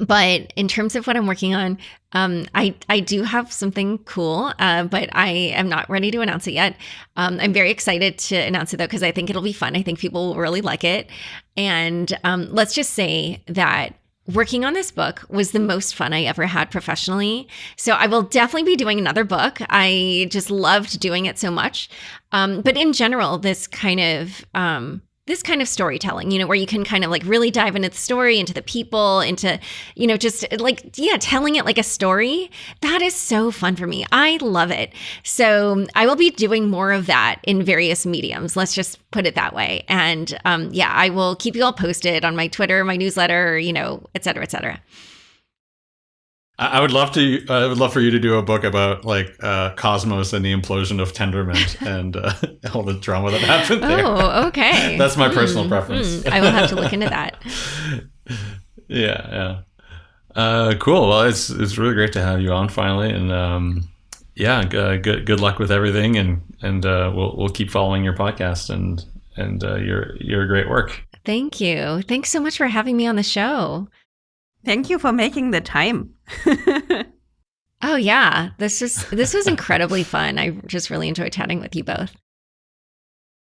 Speaker 2: but in terms of what I'm working on, um, I I do have something cool, uh, but I am not ready to announce it yet. Um, I'm very excited to announce it though because I think it'll be fun. I think people will really like it, and um, let's just say that working on this book was the most fun I ever had professionally. So I will definitely be doing another book. I just loved doing it so much. Um, but in general, this kind of um, this kind of storytelling, you know, where you can kind of like really dive into the story, into the people, into, you know, just like, yeah, telling it like a story. That is so fun for me. I love it. So I will be doing more of that in various mediums. Let's just put it that way. And um, yeah, I will keep you all posted on my Twitter, my newsletter, you know, et cetera, et cetera.
Speaker 1: I would love to. I would love for you to do a book about like uh, Cosmos and the implosion of Tendermint and uh, all the drama that happened there.
Speaker 2: Oh, okay.
Speaker 1: That's my mm, personal preference.
Speaker 2: Mm, I will have to look into that.
Speaker 1: yeah, yeah. Uh, cool. Well, it's it's really great to have you on finally, and um, yeah, uh, good good luck with everything, and and uh, we'll we'll keep following your podcast and and uh, your your great work.
Speaker 2: Thank you. Thanks so much for having me on the show.
Speaker 3: Thank you for making the time.
Speaker 2: oh yeah, this is this was incredibly fun. I just really enjoyed chatting with you both.